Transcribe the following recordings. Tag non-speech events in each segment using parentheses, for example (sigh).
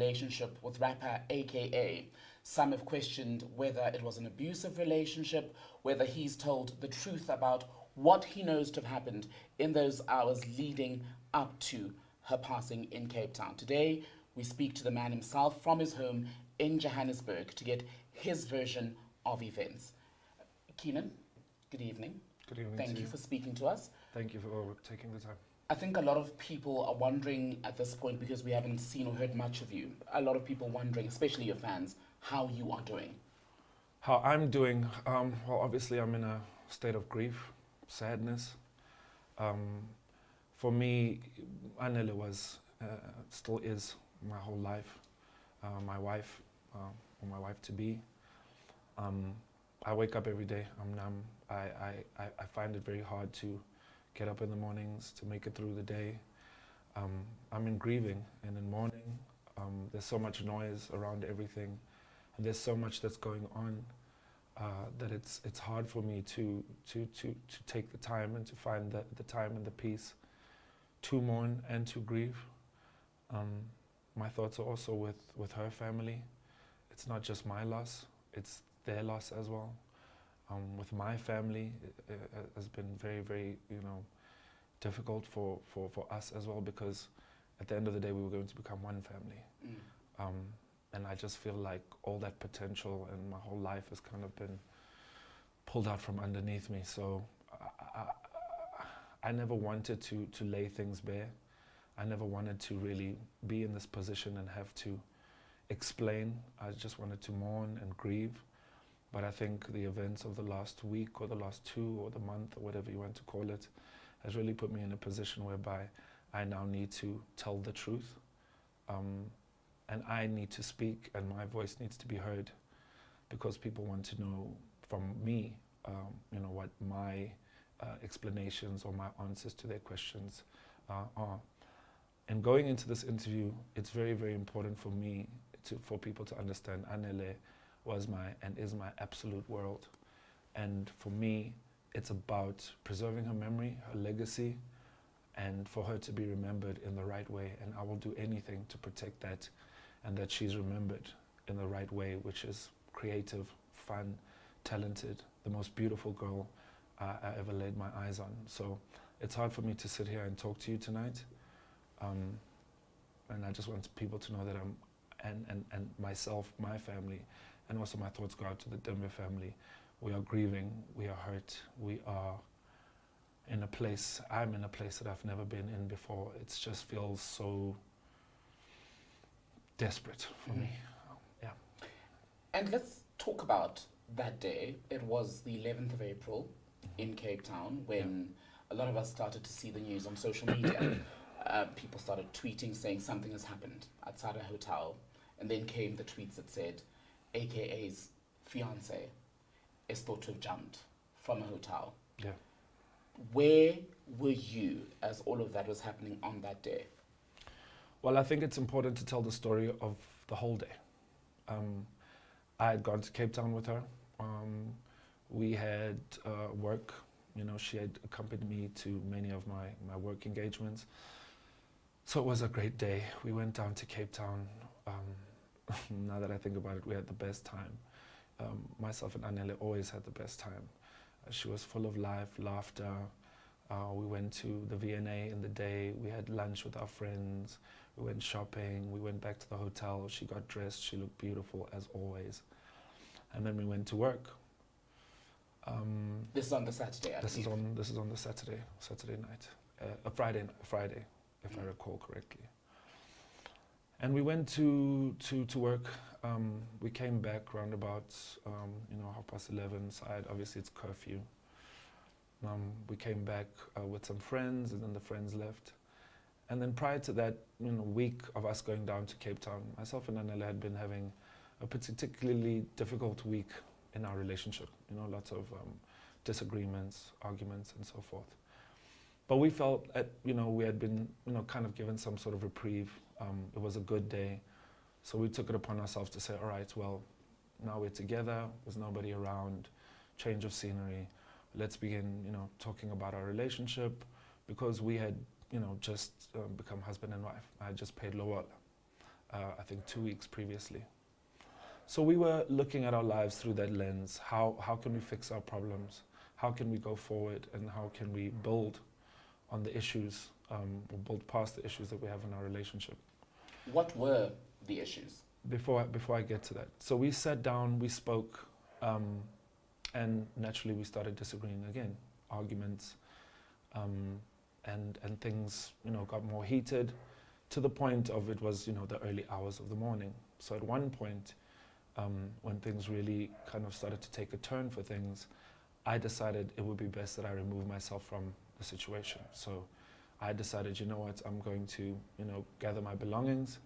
relationship with rapper AKA. Some have questioned whether it was an abusive relationship, whether he's told the truth about what he knows to have happened in those hours leading up to her passing in Cape Town. Today, we speak to the man himself from his home in Johannesburg to get his version of events. Kiernan, good evening. Good evening. Thank to you for speaking to us. Thank you for taking the time. I think a lot of people are wondering at this point because we haven't seen or heard much of you. A lot of people wondering, especially your fans, how you are doing. How I'm doing? Um, well, obviously, I'm in a state of grief, sadness. Um, for me, Anele was, uh, still is my whole life. Uh, my wife, uh, or my wife to be. Um, I wake up every day. I'm numb. I, I I find it very hard to get up in the mornings to make it through the day. Um, I'm in grieving and in mourning. Um, there's so much noise around everything, and there's so much that's going on uh, that it's it's hard for me to to to to take the time and to find the the time and the peace to mourn and to grieve. Um, my thoughts are also with with her family. It's not just my loss; it's their loss as well um, with my family it, it has been very, very, you know, difficult for, for, for us as well because at the end of the day we were going to become one family. Mm. Um, and I just feel like all that potential and my whole life has kind of been pulled out from underneath me. So I, I, I never wanted to, to lay things bare. I never wanted to really be in this position and have to explain. I just wanted to mourn and grieve. But I think the events of the last week or the last two or the month or whatever you want to call it has really put me in a position whereby I now need to tell the truth. Um, and I need to speak and my voice needs to be heard because people want to know from me, um, you know, what my uh, explanations or my answers to their questions uh, are. And going into this interview, it's very, very important for me to, for people to understand Anele was my and is my absolute world. And for me, it's about preserving her memory, her legacy, and for her to be remembered in the right way. And I will do anything to protect that and that she's remembered in the right way, which is creative, fun, talented, the most beautiful girl uh, I ever laid my eyes on. So it's hard for me to sit here and talk to you tonight. Um, and I just want people to know that I'm, and, and, and myself, my family, and also my thoughts go out to the Tembe family. We are grieving, we are hurt, we are in a place, I'm in a place that I've never been in before. It just feels so desperate for mm. me. Yeah. And let's talk about that day. It was the 11th of April in Cape Town when yeah. a lot of us started to see the news on social media. (coughs) uh, people started tweeting saying something has happened outside a hotel. And then came the tweets that said, AKA's fiance, is thought to have jumped from a hotel. Yeah. Where were you as all of that was happening on that day? Well, I think it's important to tell the story of the whole day. Um, I had gone to Cape Town with her. Um, we had uh, work. You know, she had accompanied me to many of my, my work engagements. So it was a great day. We went down to Cape Town. Um, (laughs) now that I think about it, we had the best time. Um, myself and Anele always had the best time. Uh, she was full of life, laughter. Uh, we went to the V&A in the day. We had lunch with our friends. We went shopping. We went back to the hotel. She got dressed. She looked beautiful as always. And then we went to work. Um, this is on the Saturday. I this believe. is on this is on the Saturday Saturday night, uh, a Friday Friday, if mm. I recall correctly. And we went to, to, to work. Um, we came back around about, um, you know, half past 11 side. Obviously, it's curfew. Um, we came back uh, with some friends, and then the friends left. And then prior to that, you know, week of us going down to Cape Town, myself and Anele had been having a particularly difficult week in our relationship. You know, lots of um, disagreements, arguments, and so forth. But we felt, that you know, we had been, you know, kind of given some sort of reprieve um, it was a good day. So we took it upon ourselves to say, all right, well, now we're together, there's nobody around, change of scenery. Let's begin, you know, talking about our relationship because we had, you know, just um, become husband and wife. I had just paid lobola. uh, I think two weeks previously. So we were looking at our lives through that lens. How, how can we fix our problems? How can we go forward? And how can we build on the issues, um, or build past the issues that we have in our relationship? What were the issues? Before I, before I get to that, so we sat down, we spoke, um, and naturally we started disagreeing again, arguments, um, and and things you know got more heated, to the point of it was you know the early hours of the morning. So at one point, um, when things really kind of started to take a turn for things, I decided it would be best that I remove myself from the situation. So I decided, you know what, I'm going to you know gather my belongings.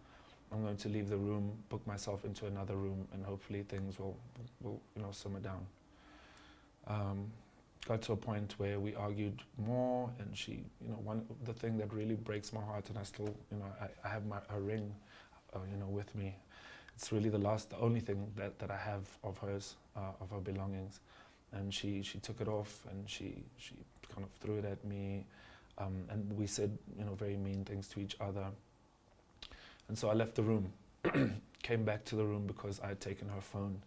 I'm going to leave the room, book myself into another room, and hopefully things will, will you know, simmer down. Um, got to a point where we argued more, and she, you know, one the thing that really breaks my heart, and I still, you know, I, I have my a ring, uh, you know, with me. It's really the last, the only thing that, that I have of hers, uh, of her belongings, and she she took it off, and she she kind of threw it at me, um, and we said, you know, very mean things to each other. And so I left the room, (clears throat) came back to the room because I had taken her phone.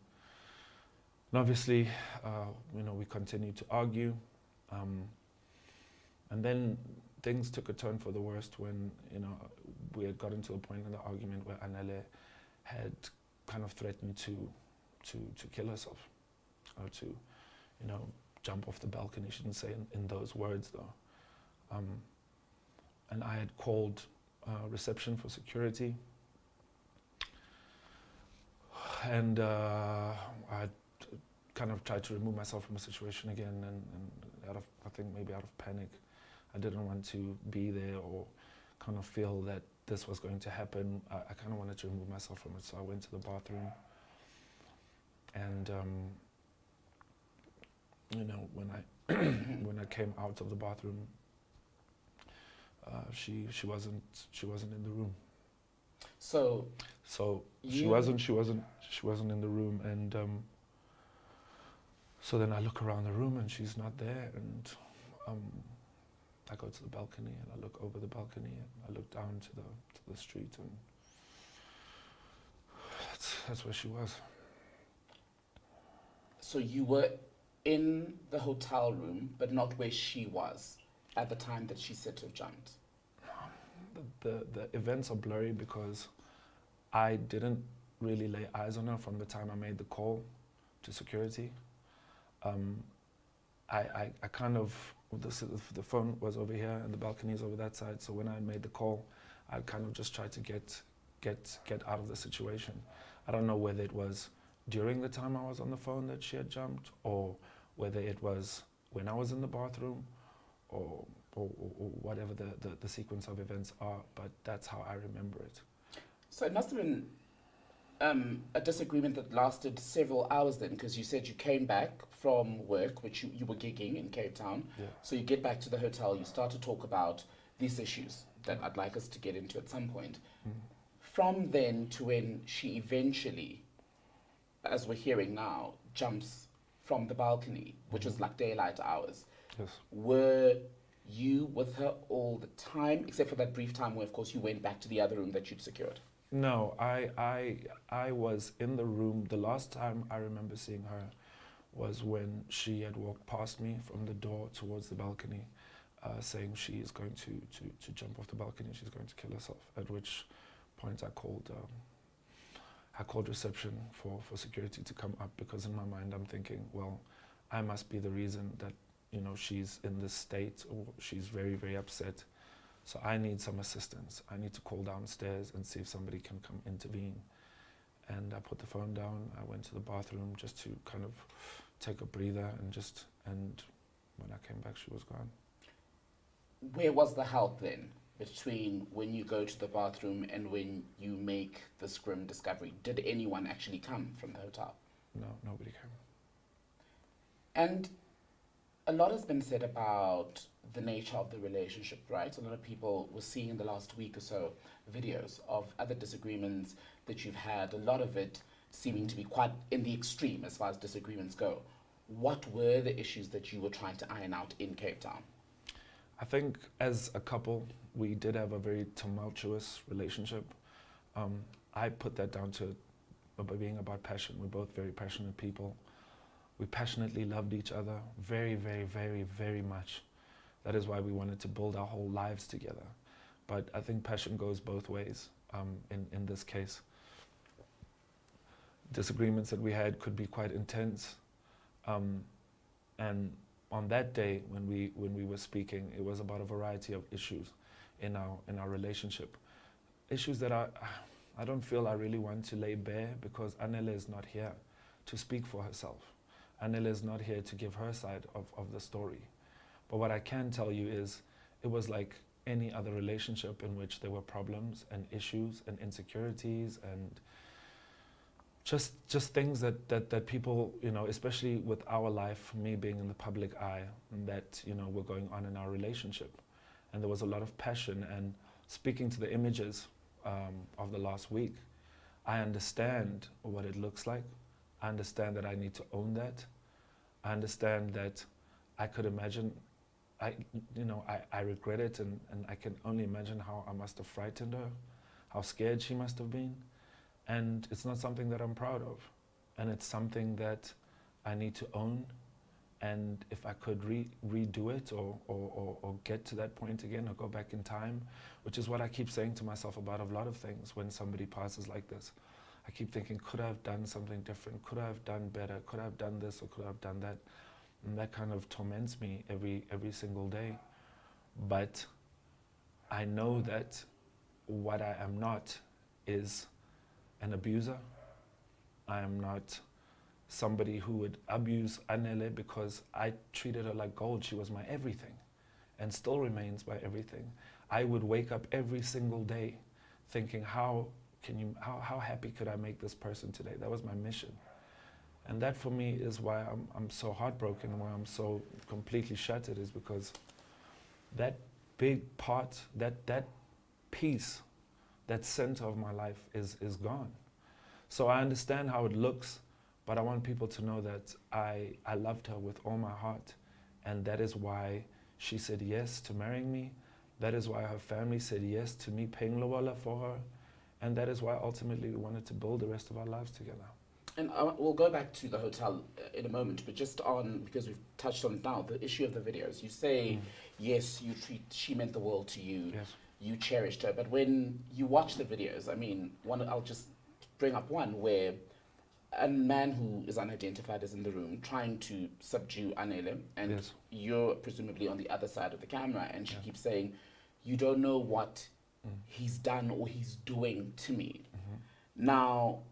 And obviously, uh, you know, we continued to argue. Um, and then things took a turn for the worst when, you know, we had gotten to a point in the argument where Anele had kind of threatened to, to, to kill herself or to, you know, jump off the balcony. She didn't say in, in those words though. Um, and I had called uh, reception for security. And uh, I kind of tried to remove myself from the situation again, and, and out of I think maybe out of panic, I didn't want to be there or kind of feel that this was going to happen. I, I kind of wanted to remove myself from it, so I went to the bathroom. And um, you know, when I (clears throat) when I came out of the bathroom, uh, she she wasn't she wasn't in the room. So So she wasn't she wasn't she wasn't in the room, and um, so then I look around the room and she's not there, and um, I go to the balcony and I look over the balcony and I look down to the to the street, and that's that's where she was. so you were in the hotel room, but not where she was at the time that she said to have jumped. the, the, events are blurry because I didn't really lay eyes on her from the time I made the call to security. Um, I, I, I kind of, the, the phone was over here and the balcony is over that side, so when I made the call, I kind of just tried to get, get, get out of the situation. I don't know whether it was during the time I was on the phone that she had jumped or whether it was when I was in the bathroom or or, or, whatever the, the, the sequence of events are, but that's how I remember it. So it must have been um, a disagreement that lasted several hours then, because you said you came back from work, which you, you were gigging in Cape Town. Yeah. So you get back to the hotel, you start to talk about these issues that I'd like us to get into at some point. Mm. From then to when she eventually, as we're hearing now, jumps from the balcony, which was Mhm. like daylight hours, Yes. were you with her all the time, except for that brief time where, of course, you went back to the other room that you'd secured? No, I, I, I was in the room. The last time I remember seeing her was when she had walked past me from the door towards the balcony, uh, saying she is going to, to, to jump off the balcony. She's going to kill herself. At which point I called, um, I called reception for, for security to come up because in my mind I'm thinking, well, I must be the reason that you know she's in this state or she's very very upset. So I need some assistance. I need to call downstairs and see if somebody can come intervene. And I put the phone down. I went to the bathroom just to kind of take a breather and just and when I came back she was gone. Where was the help then between when you go to the bathroom and when you make this grim discovery? Did anyone actually come from the hotel? No, nobody came. And a lot has been said about the nature of the relationship, right? A lot of people were seeing in the last week or so videos of other disagreements that you've had, a lot of it seeming to be quite in the extreme as far as disagreements go. What were the issues that you were trying to iron out in Cape Town? I think as a couple, we did have a very tumultuous relationship. Um, I put that down to being about passion. We're both very passionate people. We passionately loved each other very, very, very, very much. That is why we wanted to build our whole lives together. But I think passion goes both ways um, in, in this case. Disagreements that we had could be quite intense. Um, and on that day when we, when we were speaking, it was about a variety of issues in our, in our relationship. Issues that I, I don't feel I really want to lay bare because Anele is not here to speak for herself. Anele is not here to give her side of, of the story. But what I can tell you is it was like any other relationship in which there were problems and issues and insecurities and just just things that, that, that people, you know, especially with our life, me being in the public eye, that, you know, were going on in our relationship. And there was a lot of passion and speaking to the images um, of the last week, I understand what it looks like. I understand that I need to own that. I understand that I could imagine, I, you know, I, I regret it and, and I can only imagine how I must have frightened her, how scared she must have been. And it's not something that I'm proud of. And it's something that I need to own. And if I could re redo it or, or, or, or get to that point again or go back in time, which is what I keep saying to myself about a lot of things when somebody passes like this. I keep thinking, could I have done something different? Could I have done better? Could I have done this or could I have done that? And that kind of torments me every, every single day. But I know that what I am not is an abuser. I am not somebody who would abuse Anele because I treated her like gold. She was my everything and still remains my everything. I would wake up every single day thinking, how can you, how, how happy could I make this person today? That was my mission. And that for me is why I'm, I'm so heartbroken why I'm so completely shattered is because that big part, that, that piece, that center of my life is, is gone. So I understand how it looks, but I want people to know that I, I loved her with all my heart. And that is why she said yes to marrying me. That is why her family said yes to me paying lobola for her. And that is why ultimately we wanted to build the rest of our lives together. And we'll go back to the hotel uh, in a moment, but just on, because we've touched on it now, the issue of the videos. You say, Mm. yes, you treat, she meant the world to you, Yes. you cherished her, but when you watch the videos, I mean, one, I'll just bring up one where a man who is unidentified is in the room trying to subdue Anele, and Yes. you're presumably on the other side of the camera, and she Yeah. keeps saying, you don't know what. He's done or he's doing to me. Mhm. Now,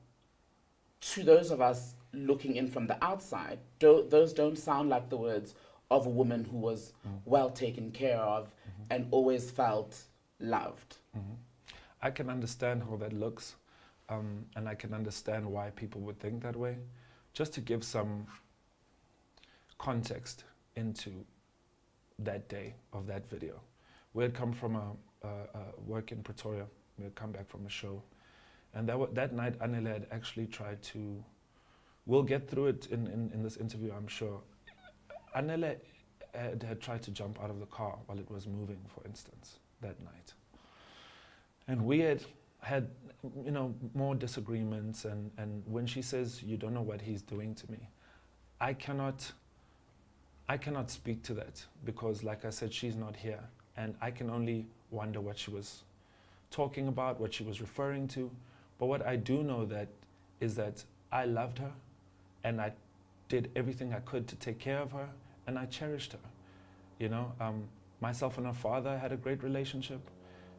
to those of us looking in from the outside, do, those don't sound like the words of a woman who was Mm. well taken care of Mhm. and always felt loved. Mhm. I can understand how that looks, um, and I can understand why people would think that way. Just to give some context into that day of that video. We had come from a Uh, uh, work in Pretoria. We had come back from a show. And that, that night, Anele had actually tried to, we'll get through it in, in, in this interview, I'm sure. Anele had, had tried to jump out of the car while it was moving, for instance, that night. And we had had, you know, more disagreements. And, and when she says, you don't know what he's doing to me, I cannot, I cannot speak to that because, like I said, she's not here. And I can only wonder what she was talking about, what she was referring to. But what I do know that is that I loved her and I did everything I could to take care of her and I cherished her. You know, um, myself and her father had a great relationship.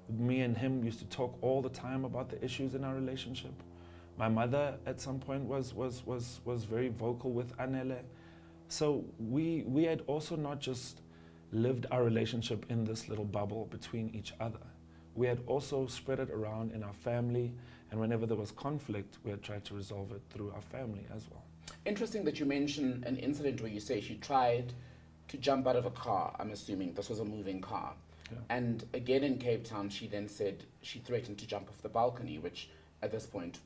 Me and him used to talk all the time about the issues in our relationship. My mother at some point was, was, was, was very vocal with Anele. So we, we had also not just lived our relationship in this little bubble between each other. We had also spread it around in our family, and whenever there was conflict, we had tried to resolve it through our family as well. Interesting that you mention an incident where you say she tried to jump out of a car. I'm assuming this was a moving car. Yeah. And again in Cape Town, she then said she threatened to jump off the balcony, which at this point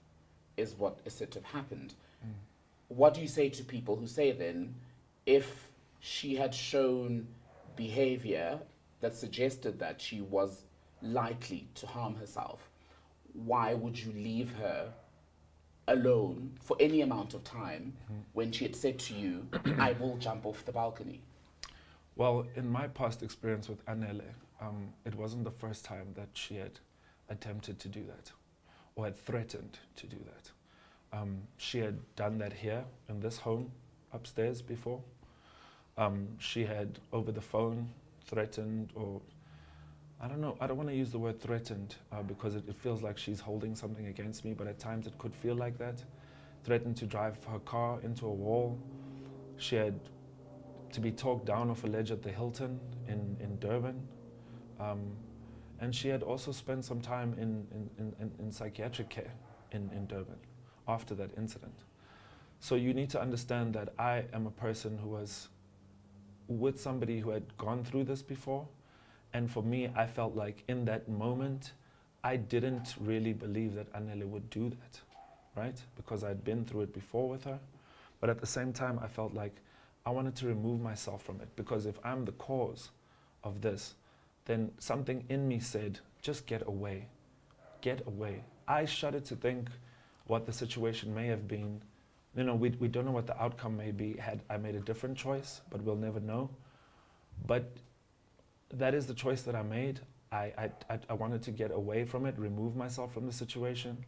is what is said to have happened. Mm. What do you say to people who say then, if she had shown behavior that suggested that she was likely to harm herself, why would you leave her alone for any amount of time when she had said to you, I will jump off the balcony? Well, in my past experience with Anele, um, it wasn't the first time that she had attempted to do that or had threatened to do that. Um, she had done that here in this home upstairs before. Um, she had over the phone threatened or I don't know, I don't want to use the word threatened uh, because it, it feels like she's holding something against me, but at times it could feel like that. Threatened to drive her car into a wall. She had to be talked down off a ledge at the Hilton in, in Durban. Um, and she had also spent some time in, in, in, in psychiatric care in, in Durban after that incident. So you need to understand that I am a person who was with somebody who had gone through this before. And for me, I felt like in that moment, I didn't really believe that Anele would do that, right? Because I'd been through it before with her. But at the same time, I felt like I wanted to remove myself from it because if I'm the cause of this, then something in me said, just get away. Get away. I shudder to think what the situation may have been. You know, we, we don't know what the outcome may be had I made a different choice, but we'll never know. But that is the choice that I made. I, I, I, I wanted to get away from it, remove myself from the situation.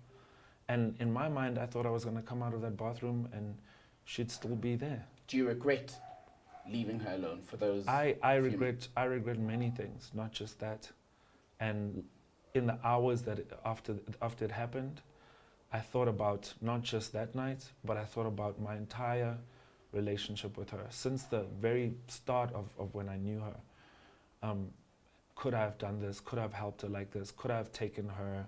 And in my mind, I thought I was going to come out of that bathroom and she'd still be there. Do you regret leaving her alone for those? I, I regret I regret many things, not just that. And in the hours that after after it happened, I thought about not just that night, but I thought about my entire relationship with her since the very start of, of when I knew her. Um, could I have done this? Could I have helped her like this? Could I have taken her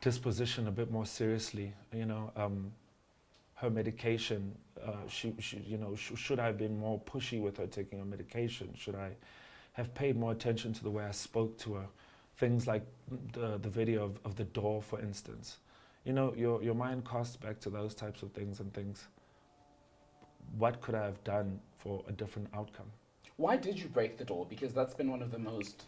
disposition a bit more seriously? You know, um, her medication. Uh, she, she, you know, sh- should I have been more pushy with her taking her medication? Should I have paid more attention to the way I spoke to her? Things like the, the video of, of the door, for instance. You know, your, your mind casts back to those types of things and things. What could I have done for a different outcome? Why did you break the door? Because that's been one of the most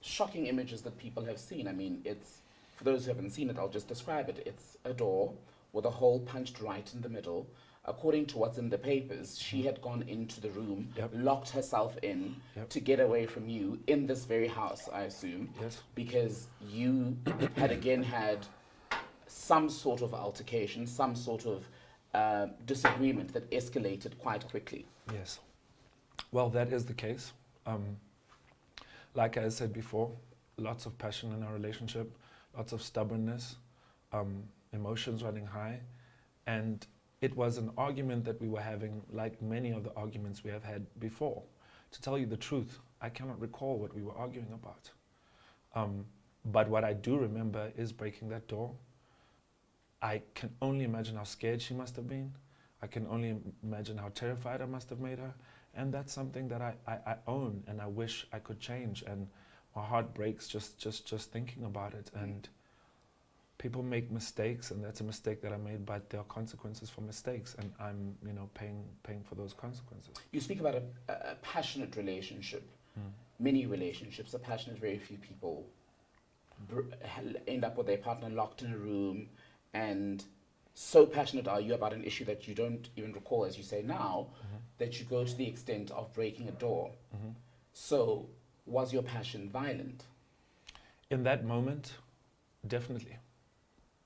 shocking images that people have seen. I mean, it's for those who haven't seen it, I'll just describe it. It's a door with a hole punched right in the middle. According to what's in the papers, she had gone into the room, Yep. locked herself in Yep. to get away from you in this very house, I assume, Yes. because you had again had some sort of altercation, some sort of uh, disagreement that escalated quite quickly. Yes. Well, that is the case. Um, like I said before, lots of passion in our relationship, lots of stubbornness, um, emotions running high. And it was an argument that we were having, like many of the arguments we have had before. To tell you the truth, I cannot recall what we were arguing about. Um, but what I do remember is breaking that door. I can only imagine how scared she must have been. I can only imagine how terrified I must have made her. And that's something that I, I, I own and I wish I could change. And my heart breaks just, just, just thinking about it. Mm. And people make mistakes, and that's a mistake that I made, but there are consequences for mistakes. And I'm, you know, paying, paying for those consequences. You speak about a, a passionate relationship. Hmm. Many relationships are passionate. Very few people br- end up with their partner locked in a room, and so passionate are you about an issue that you don't even recall, as you say now, mm-hmm. that you go to the extent of breaking a door. Mm-hmm. So, was your passion violent? In that moment, definitely.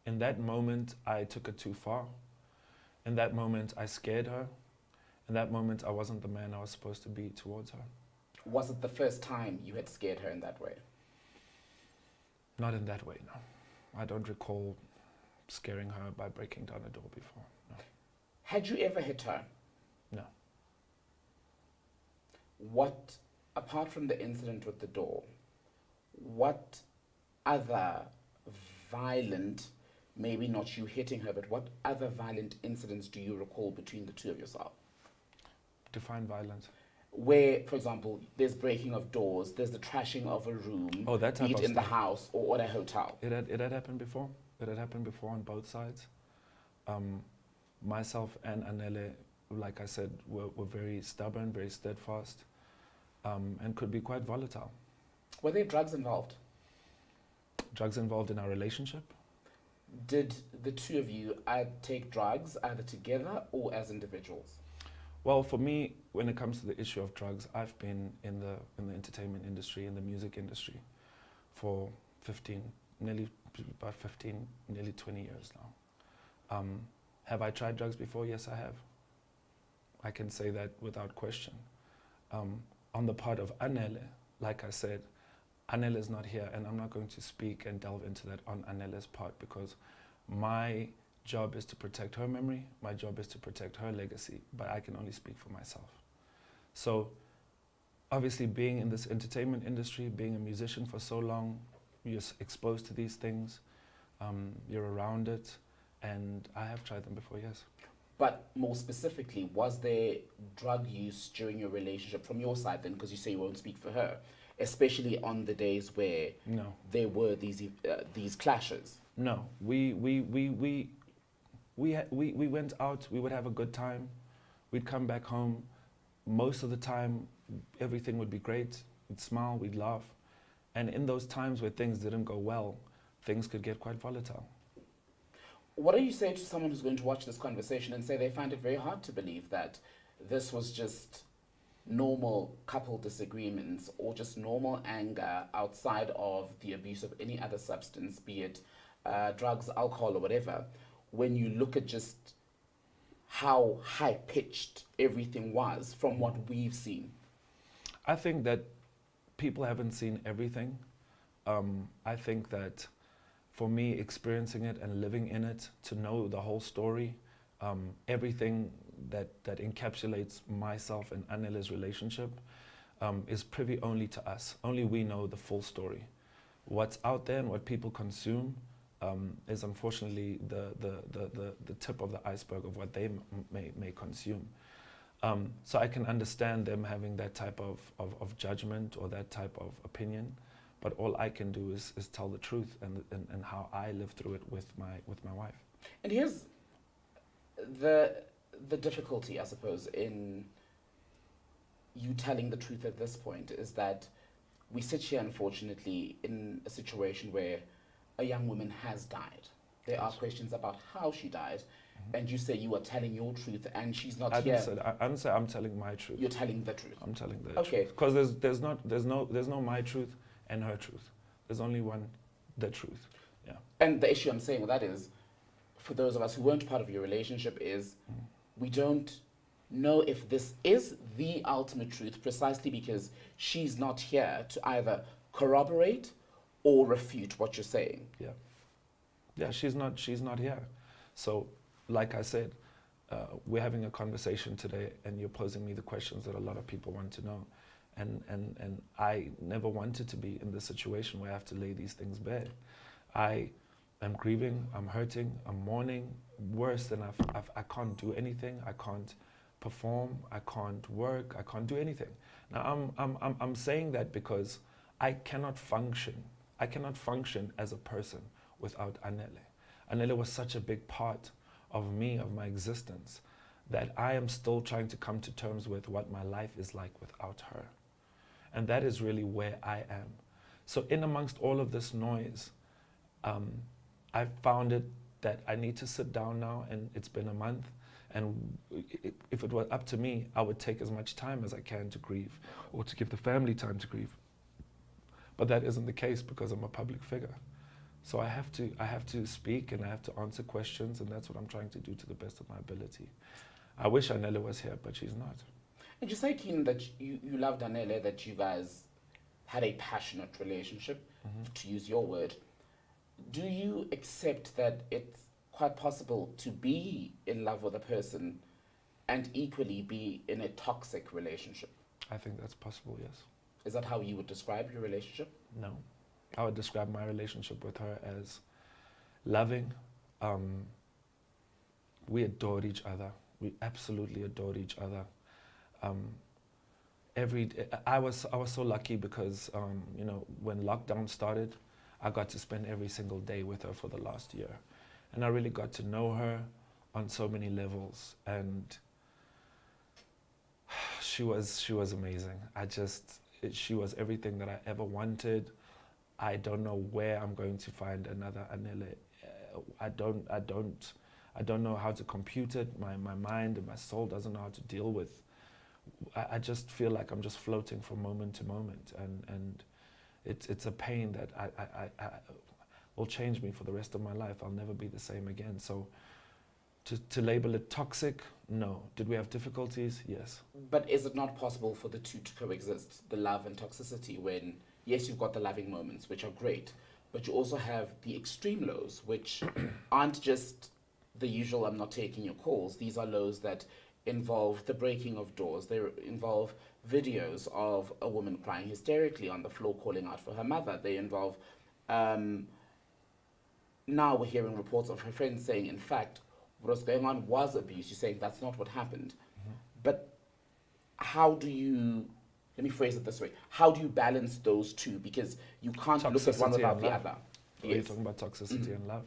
In that moment, I took it too far. In that moment, I scared her. In that moment, I wasn't the man I was supposed to be towards her. Was it the first time you had scared her in that way? Not in that way, no. I don't recall scaring her by breaking down a door before. No. Had you ever hit her? No. What, apart from the incident with the door, what other violent, maybe not you hitting her, but what other violent incidents do you recall between the two of yourself? Define violence. Where, for example, there's breaking of doors, there's the trashing of a room, Oh, that type be it in the house or at a hotel. It had, it had happened before. It had happened before on both sides. Um, myself and Anele, like I said, were, were very stubborn, very steadfast, um, and could be quite volatile. Were there drugs involved? drugs involved in our relationship. Did the two of you uh, take drugs either together or as individuals? Well, for me, when it comes to the issue of drugs, I've been in the in the entertainment industry, in the music industry, for 15, nearly about 15, nearly 20 years now. Um, have I tried drugs before? Yes, I have. I can say that without question. Um, on the part of Anele, like I said, Anele is not here, and I'm not going to speak and delve into that on Anele's part because my job is to protect her memory, my job is to protect her legacy, but I can only speak for myself. So, obviously, being in this entertainment industry, being a musician for so long, you're exposed to these things, um, you're around it, and I have tried them before, yes. But more specifically, was there drug use during your relationship from your side then? Because you say you won't speak for her, especially on the days where no. there were these uh, these clashes. No, we we we we we, we we went out. We would have a good time. We'd come back home. Most of the time, everything would be great. We'd smile. We'd laugh. And in those times where things didn't go well, things could get quite volatile. What do you say to someone who's going to watch this conversation and say they find it very hard to believe that this was just normal couple disagreements or just normal anger outside of the abuse of any other substance, be it uh, drugs, alcohol, or whatever, when you look at just how high pitched everything was from what we've seen? I think that people haven't seen everything. Um, I think that for me, experiencing it and living in it, to know the whole story, um, everything that, that encapsulates myself and Anele's relationship um, is privy only to us. Only we know the full story. What's out there and what people consume um, is unfortunately the, the, the, the, the tip of the iceberg of what they may, may consume. Um, so I can understand them having that type of, of, of judgment or that type of opinion. But all I can do is, is tell the truth and, and, and how I live through it with my, with my wife. And here's the, the difficulty, I suppose, in you telling the truth at this point is that we sit here, unfortunately, in a situation where a young woman has died. There yes. are questions about how she died. And you say you are telling your truth, and she's not I here. Didn't say I, I didn't say I'm telling my truth. You're telling the truth. I'm telling the truth. okay. truth. Because there's there's not there's no there's no my truth and her truth. There's only one, the truth. Yeah. And the issue I'm saying with that is, for those of us who weren't part of your relationship, is mm. we don't know if this is the ultimate truth precisely because she's not here to either corroborate or refute what you're saying. Yeah. Yeah, she's not she's not here. So, like I said, uh, we're having a conversation today and you're posing me the questions that a lot of people want to know. And, and, and I never wanted to be in this situation where I have to lay these things bare. I am grieving, I'm hurting, I'm mourning, worse than I've, I've, I can't do anything, I can't perform, I can't work, I can't do anything. Now, I'm, I'm, I'm, I'm saying that because I cannot function. I cannot function as a person without Anele. Anele was such a big part of me, of my existence, that I am still trying to come to terms with what my life is like without her. And that is really where I am. So, in amongst all of this noise, um, I found it that I need to sit down now, and it's been a month. And if it were up to me, I would take as much time as I can to grieve or to give the family time to grieve. But that isn't the case because I'm a public figure. So I have to, I have to speak and I have to answer questions, and that's what I'm trying to do to the best of my ability. I wish Anele was here, but she's not. And you say, Keen, that you, you loved Anele, that you guys had a passionate relationship, mm-hmm. to use your word. Do you accept that it's quite possible to be in love with a person and equally be in a toxic relationship? I think that's possible, yes. Is that how you would describe your relationship? No. I would describe my relationship with her as loving. Um, we adored each other. We absolutely adored each other um, every I was I was so lucky because um, you know when lockdown started, I got to spend every single day with her for the last year, and I really got to know her on so many levels, and (sighs) she was she was amazing. I just it, she was everything that I ever wanted. I don't know where I'm going to find another Anele. Uh, I don't, I don't, I don't know how to compute it. My, my mind and my soul doesn't know how to deal with. I, I just feel like I'm just floating from moment to moment, and and it's it's a pain that I, I, I, I will change me for the rest of my life. I'll never be the same again. So. To, to label it toxic, no. Did we have difficulties? Yes. But is it not possible for the two to coexist, the love and toxicity, when, yes, you've got the loving moments, which are great, but you also have the extreme lows, which (clears throat) aren't just the usual, I'm not taking your calls. These are lows that involve the breaking of doors, they involve videos of a woman crying hysterically on the floor calling out for her mother, they involve. Um, now we're hearing reports of her friends saying, in fact, what was going on was abuse. You're saying that's not what happened. Mm-hmm. But how do you, let me phrase it this way, how do you balance those two? Because you can't look at one without the other. Are You're talking about toxicity Mhm. and love?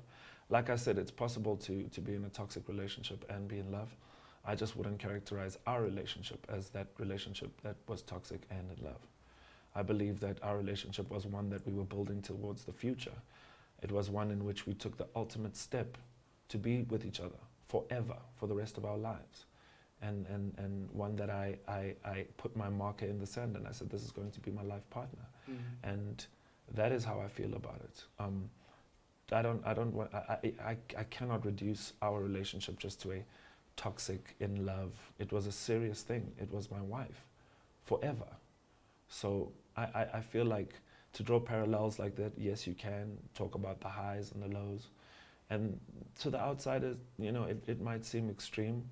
Like I said, it's possible to, to be in a toxic relationship and be in love. I just wouldn't characterize our relationship as that relationship that was toxic and in love. I believe that our relationship was one that we were building towards the future. It was one in which we took the ultimate step to be with each other forever, for the rest of our lives. And, and, and one that I, I, I put my marker in the sand and I said, this is going to be my life partner Mm. and that is how I feel about it. Um, I don't, I don't want, I, I, I, I cannot reduce our relationship just to a toxic in love. It was a serious thing. It was my wife, forever. So I, I, I feel like to draw parallels like that, yes, you can talk about the highs and the lows, and to the outsiders, you know, it, it might seem extreme,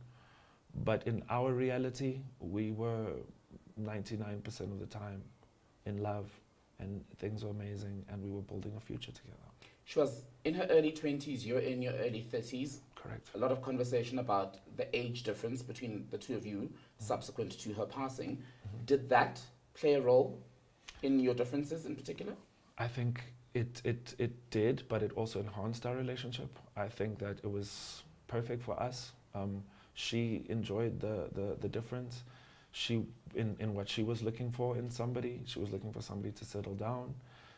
but in our reality, we were 99% of the time in love and things were amazing and we were building a future together. She was in her early 20s, you're in your early 30s. Correct. A lot of conversation about the age difference between the two of you subsequent to her passing. Mhm. Did that play a role in your differences in particular? I think it, it, it did, but it also enhanced our relationship. I think that it was perfect for us. Um, she enjoyed the, the, the difference. She, in, in what she was looking for in somebody, she was looking for somebody to settle down.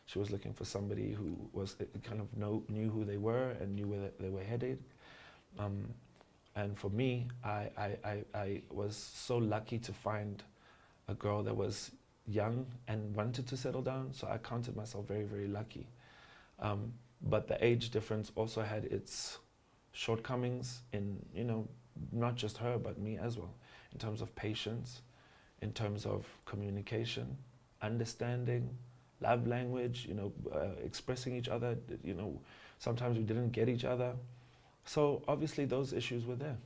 She was looking for somebody who was uh, kind of know, knew who they were and knew where they were headed. Um, and for me, I, I, I, I was so lucky to find a girl that was young and wanted to settle down. So I counted myself very, very lucky. Um, but the age difference also had its shortcomings in, you know, not just her, but me as well, in terms of patience, in terms of communication, understanding, love language, you know, uh, expressing each other. You know, sometimes we didn't get each other. So obviously those issues were there.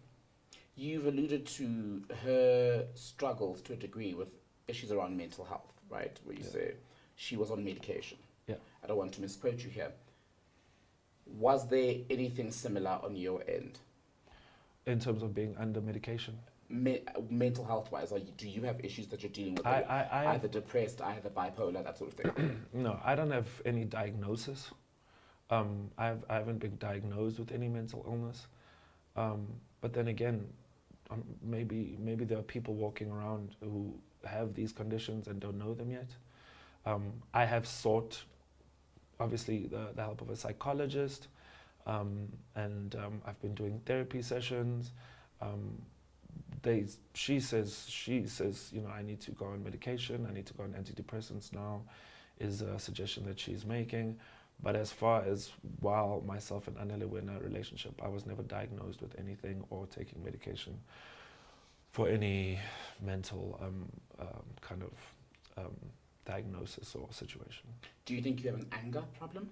You've alluded to her struggles to a degree with issues around mental health, right? Where you Yeah. say she was on medication. Yeah. I don't want to misquote you here. Was there anything similar on your end, In terms of being under medication, Me- mental health wise? Are you, do you have issues that you're dealing with? I, I, I either depressed, either bipolar, that sort of thing. (clears throat) No, I don't have any diagnosis. Um, I've, I haven't been diagnosed with any mental illness. Um, but then again, um, maybe, maybe there are people walking around who have these conditions and don't know them yet. Um, I have sought, obviously, the, the help of a psychologist, um, and um, I've been doing therapy sessions. Um, they, she says, she says, you know, I need to go on medication. I need to go on antidepressants now is a suggestion that she's making. But as far as while myself and Anele were in a relationship, I was never diagnosed with anything or taking medication for any mental um, um, kind of um, diagnosis or situation. Do you think you have an anger problem?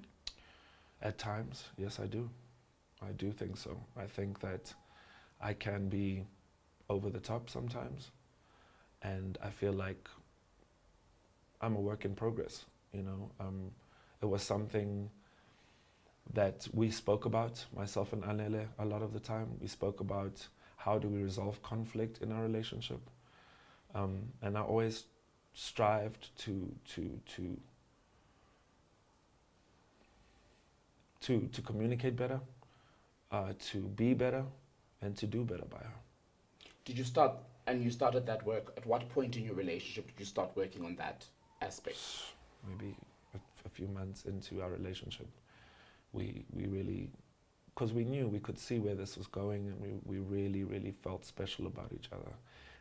At times, yes, I do. I do think so. I think that I can be over the top sometimes, and I feel like I'm a work in progress. You know, um, it was something that we spoke about, myself and Anele, a lot of the time. We spoke about how do we resolve conflict in our relationship, um, and I always strived to to to to to communicate better, uh, to be better, and to do better by her. Did you start, and you started that work, at what point in your relationship did you start working on that aspect? Maybe a, a few months into our relationship, we we really, because we knew we could see where this was going, and we we really really felt special about each other,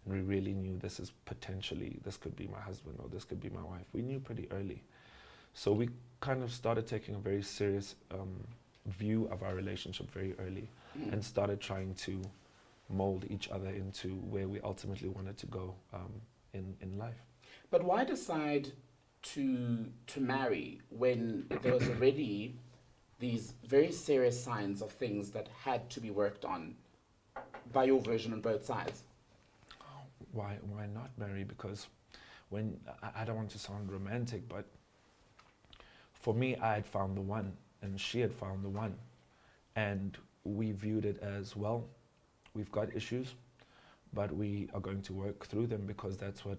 and we really knew this is potentially this could be my husband or this could be my wife. We knew pretty early, so we kind of started taking a very serious um, view of our relationship very early, Mm. and started trying to mold each other into where we ultimately wanted to go um, in in life. But why decide to to marry when there was already these very serious signs of things that had to be worked on by your version on both sides? why why not marry? Because when I, I don't want to sound romantic, but for me, I had found the one, and she had found the one, and we viewed it as well. We've got issues, but we are going to work through them because that's what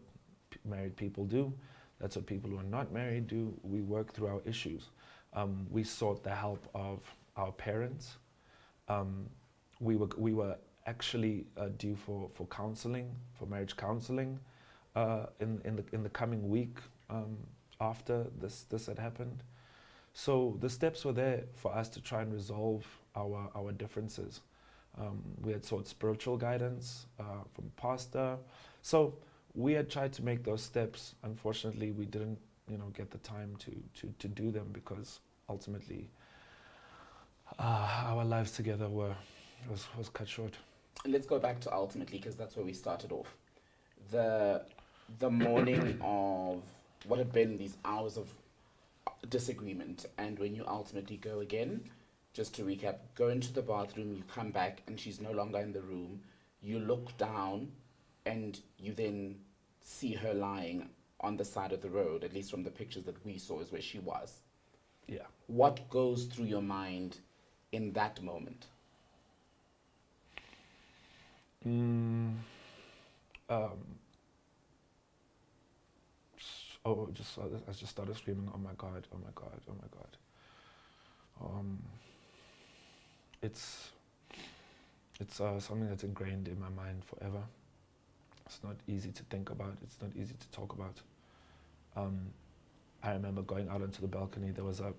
married people do. That's what people who are not married do. We work through our issues. Um, we sought the help of our parents. Um, we were we were actually uh, due for, for counseling, for marriage counseling, uh, in, in, the, in the coming week um, after this, this had happened. So the steps were there for us to try and resolve our, our differences. Um, we had sought spiritual guidance uh, from pastor. So we had tried to make those steps. Unfortunately, we didn't, you know, get the time to, to, to do them because ultimately uh, our lives together were was, was cut short. Let's go back to ultimately because that's where we started off. The the morning of what had been these hours of disagreement, and when you ultimately go again, just to recap, go into the bathroom, you come back, and she's no longer in the room. You look down, and you then see her lying on the side of the road. At least from the pictures that we saw, is where she was. Yeah. What goes through your mind in that moment? Mm, um, oh, just I just started screaming, "Oh my god! Oh my god! Oh my god!" Um, it's it's uh, something that's ingrained in my mind forever. It's not easy to think about. It's not easy to talk about. Um, I remember going out onto the balcony. There was a.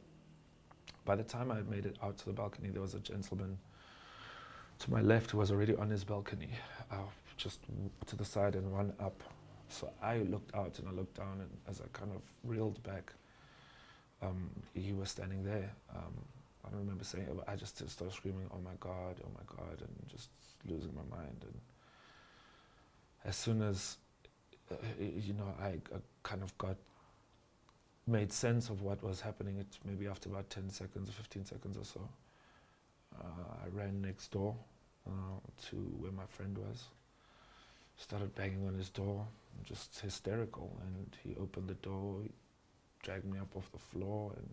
By the time I made it out to the balcony, there was a gentleman to my left who was already on his balcony, uh, just to the side and one up. So I looked out and I looked down, and as I kind of reeled back, um, he was standing there. Um, I don't remember saying it, but I just started screaming, "Oh my God! Oh my God!" and just losing my mind. And as soon as uh, you know, I, I kind of got made sense of what was happening. It maybe after about ten seconds or fifteen seconds or so. Uh, I ran next door uh, to where my friend was. Started banging on his door, just hysterical. And he opened the door, dragged me up off the floor, and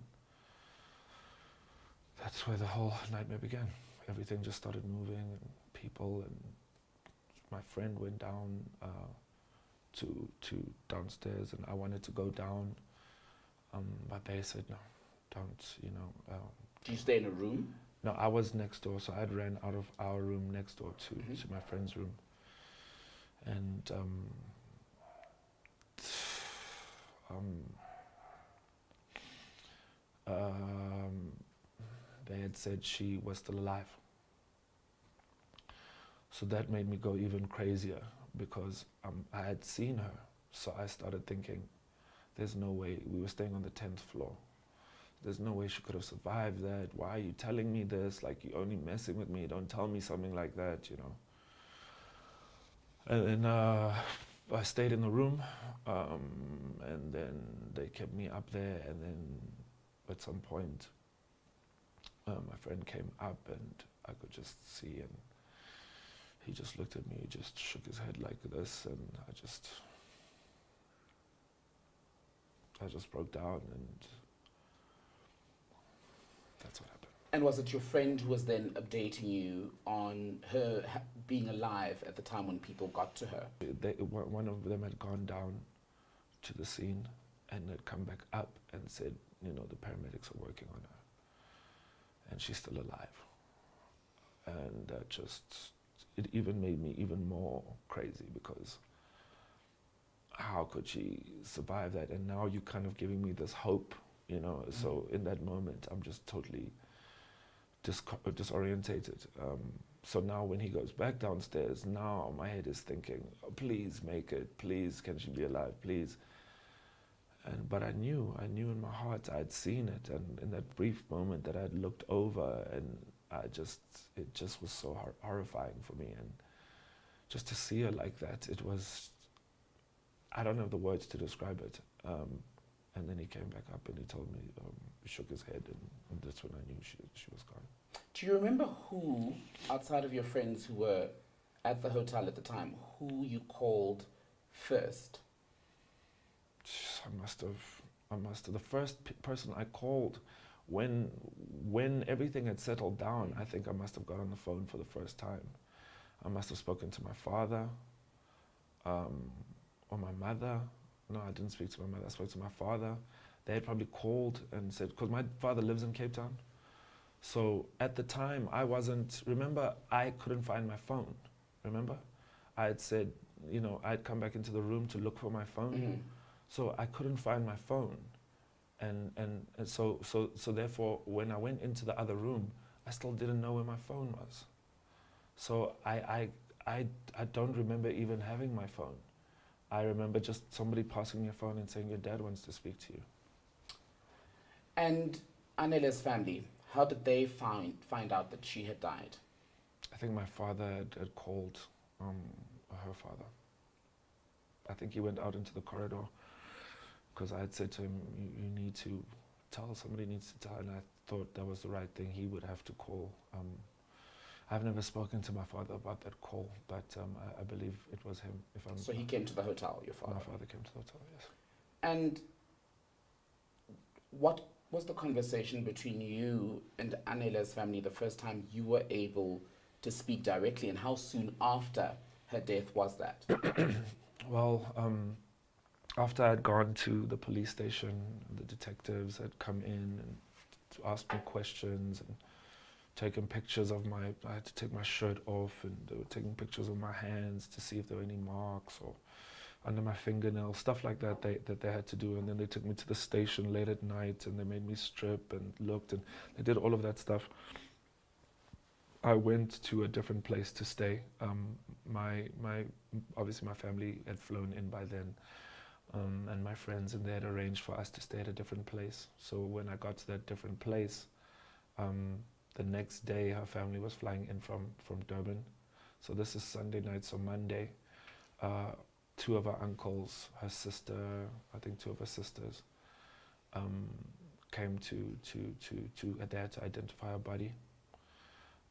that's where the whole nightmare began. Everything just started moving, and people, and my friend went down uh, to to downstairs, and I wanted to go down, um, but they said no, don't. You know. Um, Do you stay in a room? no, I was next door, so I had ran out of our room next door to, Mhm. to my friend's room. And um, um, um, they had said she was still alive. So that made me go even crazier because um, I had seen her. So I started thinking, there's no way. We were staying on the 10th floor there's no way she could have survived that. Why are you telling me this? Like you're only messing with me. Don't tell me something like that, you know. And then uh, I stayed in the room, um, and then they kept me up there. And then at some point, uh, my friend came up, and I could just see, and he just looked at me, he just shook his head like this, and I just, I just broke down, and that's what happened. And was it your friend who was then updating you on her being alive at the time when people got to her? They, one of them had gone down to the scene and had come back up and said, you know, the paramedics are working on her, and she's still alive. And that just, it even made me even more crazy because how could she survive that? And now you're kind of giving me this hope you know. Mm. So in that moment, I'm just totally uh, disorientated. Um, so now when he goes back downstairs, now my head is thinking, oh, please make it, please, can she be alive, please. And but I knew, I knew in my heart, I'd seen it, and in that brief moment that I'd looked over, and I just, it just was so hor- horrifying for me, and just to see her like that, it was, I don't have the words to describe it. Um, and then he came back up and he told me, um, he shook his head, and, and that's when I knew she, she was gone. Do you remember who, outside of your friends who were at the hotel at the time, who you called first? I must have, I must have. The first p- person I called when, when everything had settled down, I think I must have got on the phone for the first time. I must have spoken to my father, um, or my mother. No, I didn't speak to my mother. I spoke to my father. They had probably called and said, because my father lives in Cape Town. So at the time, I wasn't. Remember, I couldn't find my phone. Remember, I had said, you know, I'd come back into the room to look for my phone. Mhm. So I couldn't find my phone. And, and, and so, so, so therefore, when I went into the other room, I still didn't know where my phone was. So I, I, I, I don't remember even having my phone. I remember just somebody passing me a phone and saying, Your dad wants to speak to you. And Anele's family, how did they find find out that she had died? I think my father had, had called um, her father. I think he went out into the corridor because I had said to him, you, you need to tell, somebody needs to tell. And I thought that was the right thing. He would have to call. Um, I've never spoken to my father about that call, but um, I, I believe it was him. If I'm, So he came to the hotel, your father. my father came to the hotel, yes. And what was the conversation between you and Anele's family the first time you were able to speak directly, and how soon after her death was that? (coughs) Well, um, after I'd gone to the police station, the detectives had come in and asked me questions and taken pictures of my. I had to take my shirt off, and they were taking pictures of my hands to see if there were any marks or under my fingernails, stuff like that. They that they had to do, and then they took me to the station late at night, and they made me strip and looked, and they did all of that stuff. I went to a different place to stay. Um, my my obviously my family had flown in by then, um, and my friends and they had arranged for us to stay at a different place. So when I got to that different place, um, the next day her family was flying in from from Durban. So this is Sunday night. So Monday, uh, two of her uncles, her sister, I think two of her sisters, um, came to to to to uh, had to identify her body.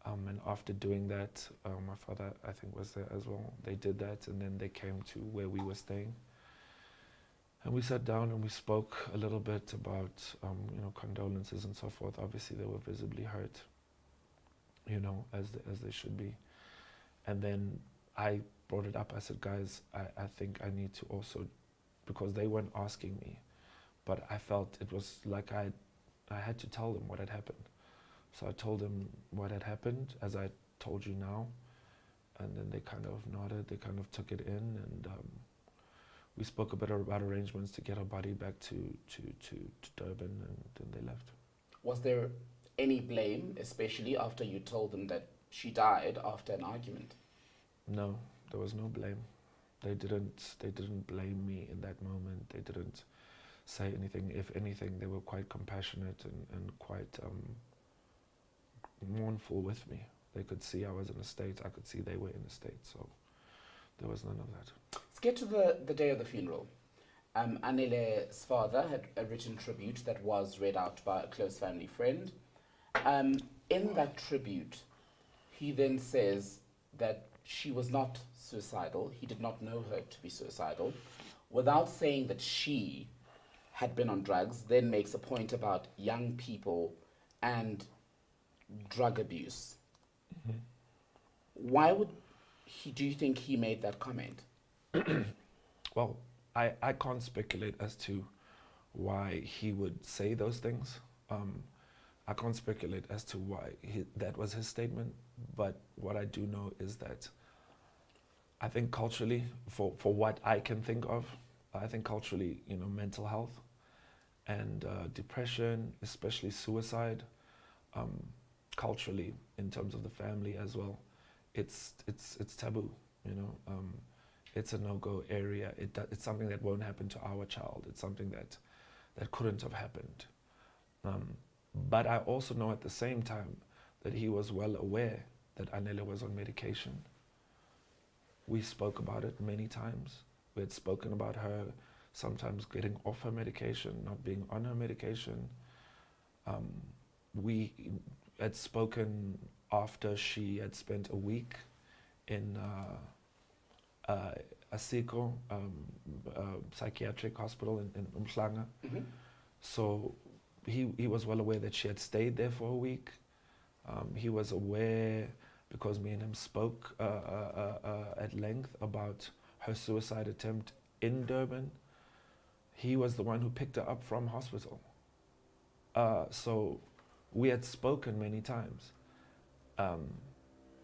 Um, and after doing that, uh, my father, I think, was there as well. They did that, and then they came to where we were staying. And we sat down and we spoke a little bit about, um, you know, condolences and so forth. Obviously, they were visibly hurt, you know, as the, as they should be. And then I brought it up. I said, guys, I, I think I need to also, because they weren't asking me, but I felt it was like I, I had to tell them what had happened. So I told them what had happened, as I told you now, and then they kind of nodded. They kind of took it in, and um, we spoke a bit about arrangements to get her body back to to to, to Durban, and then they left. Was there any blame, especially after you told them that she died after an argument? No, there was no blame. They didn't. They didn't blame me in that moment. They didn't say anything. If anything, they were quite compassionate and and quite. Um, mournful with me. They could see I was in a state. I could see they were in a state. So there was none of that. Let's get to the, the day of the funeral. Um, Anele's father had a written tribute that was read out by a close family friend. Um, in that tribute, he then says that she was not suicidal. He did not know her to be suicidal. Without saying that she had been on drugs, then makes a point about young people and drug abuse. Why would he, do you think he made that comment? (clears throat) Well, I, I can't speculate as to why he would say those things. Um, I can't speculate as to why he, that was his statement. But what I do know is that I think culturally, for, for what I can think of, I think culturally, you know, mental health and uh, depression, especially suicide, um, culturally in terms of the family as well, it's it's it's taboo. You know, um, it's a no-go area. It it's something that won't happen to our child. It's something that that couldn't have happened. Um, but I also know at the same time that he was well aware that Anele was on medication. We spoke about it many times. We had spoken about her sometimes getting off her medication, not being on her medication. Um, we had spoken after she had spent a week in uh, uh, Akeso um, uh, psychiatric hospital in, in Umhlanga. Mhm. So he, he was well aware that she had stayed there for a week. Um, he was aware because me and him spoke uh, uh, uh, uh, at length about her suicide attempt in Durban. He was the one who picked her up from hospital. Uh, so we had spoken many times. Um,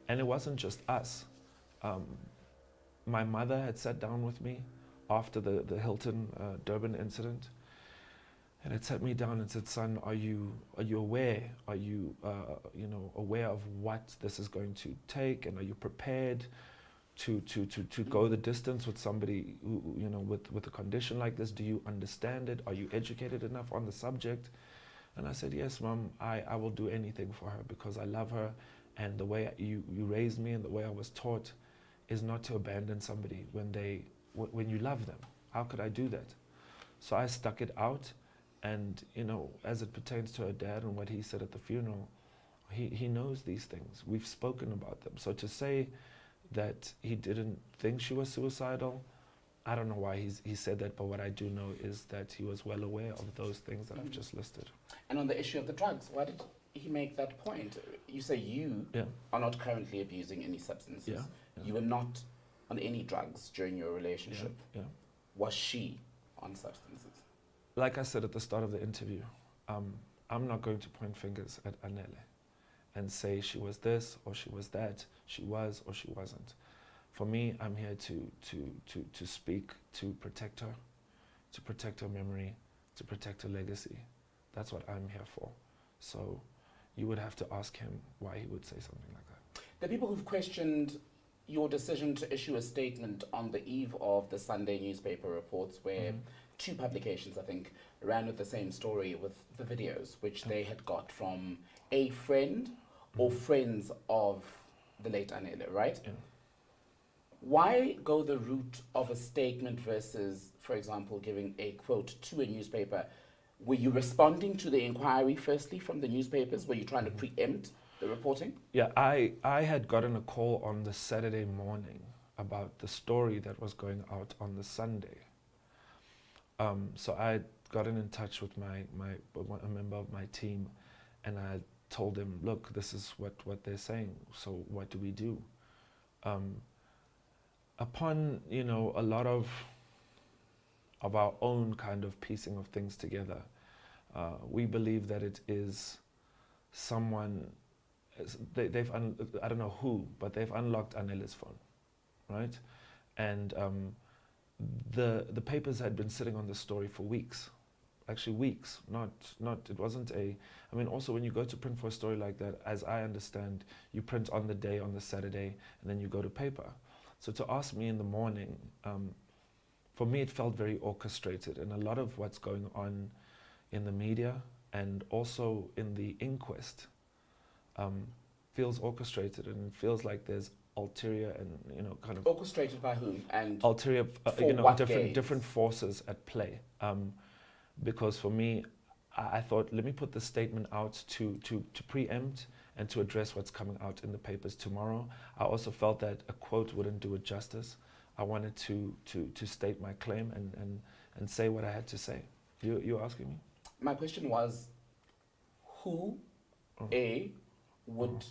and it wasn't just us. Um, my mother had sat down with me after the, the Hilton uh, Durban incident and it sat me down and said, son, are you, are you aware? Are you, uh, you know, aware of what this is going to take? And are you prepared to, to, to, to go the distance with somebody, who, you know, with, with a condition like this? Do you understand it? Are you educated enough on the subject? And I said, yes, mom, I, I will do anything for her because I love her. And the way you, you raised me and the way I was taught is not to abandon somebody when, they, when you love them. How could I do that? So I stuck it out. And, you know, as it pertains to her dad and what he said at the funeral, he, he knows these things. We've spoken about them. So to say that he didn't think she was suicidal, I don't know why he's, he said that, but what I do know is that he was well aware of those things that I've Mhm. just listed. And on the issue of the drugs, why did he make that point? You say you Yeah. are not currently abusing any substances. Yeah, yeah. You were not on any drugs during your relationship. Yeah. Was she on substances? Like I said at the start of the interview, um, I'm not going to point fingers at Anele and say she was this or she was that, she was or she wasn't. For me, I'm here to, to, to, to speak to protect her, to protect her memory, to protect her legacy. That's what I'm here for. So you would have to ask him why he would say something like that. The people who've questioned your decision to issue a statement on the eve of the Sunday newspaper reports, where Mhm. Two publications, I think, ran with the same story with the videos, which they had got from a friend or friends of the late Anele, right? Yeah. Why go the route of a statement versus, for example, giving a quote to a newspaper? Were you responding to the inquiry firstly from the newspapers? Were you trying to Mhm. preempt the reporting? Yeah, I, I had gotten a call on the Saturday morning about the story that was going out on the Sunday. Um, so I gotten in touch with my, my a member of my team, and I told them, look, this is what, what they're saying. So what do we do? Um, upon you know a lot of of our own kind of piecing of things together, uh, we believe that it is someone they, they've un, I don't know who, but they've unlocked Anele's phone, right? And um, the the papers had been sitting on the story for weeks, actually weeks. Not not it wasn't a. I mean, also when you go to print for a story like that, as I understand, you print on the day on the Saturday, and then you go to paper. So to ask me in the morning, um, for me it felt very orchestrated, and a lot of what's going on in the media and also in the inquest um, feels orchestrated and feels like there's ulterior and you know kind of Orchestrated by whom? And ulterior uh, For you know what different different forces at play. Um, because for me I, I thought let me put the statement out to, to to preempt and to address what's coming out in the papers tomorrow. I also felt that a quote wouldn't do it justice. I wanted to to to state my claim and and and say what I had to say. You you asking me? My question was who, Oh. A, would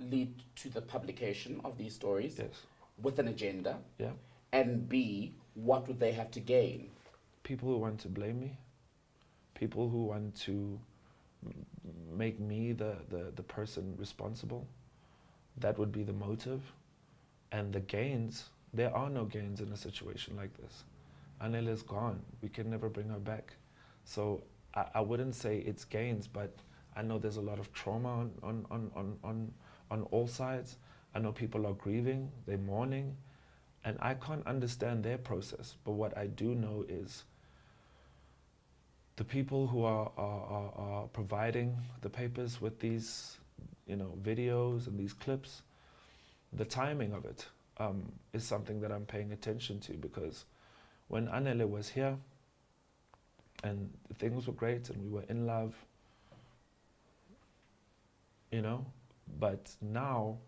lead to the publication of these stories yes with an agenda? Yeah. And B, what would they have to gain? people who want to blame me, people who want to make me the, the, the person responsible. That would be the motive. And the gains, there are no gains in a situation like this. Anele is gone. We can never bring her back. So I, I wouldn't say it's gains, but I know there's a lot of trauma on, on, on, on, on, on all sides. I know people are grieving, they're mourning, and I can't understand their process. But what I do know is the people who are, are, are, providing the papers with these you know, videos and these clips, the timing of it um, is something that I'm paying attention to because when Anele was here and things were great and we were in love, you know, but now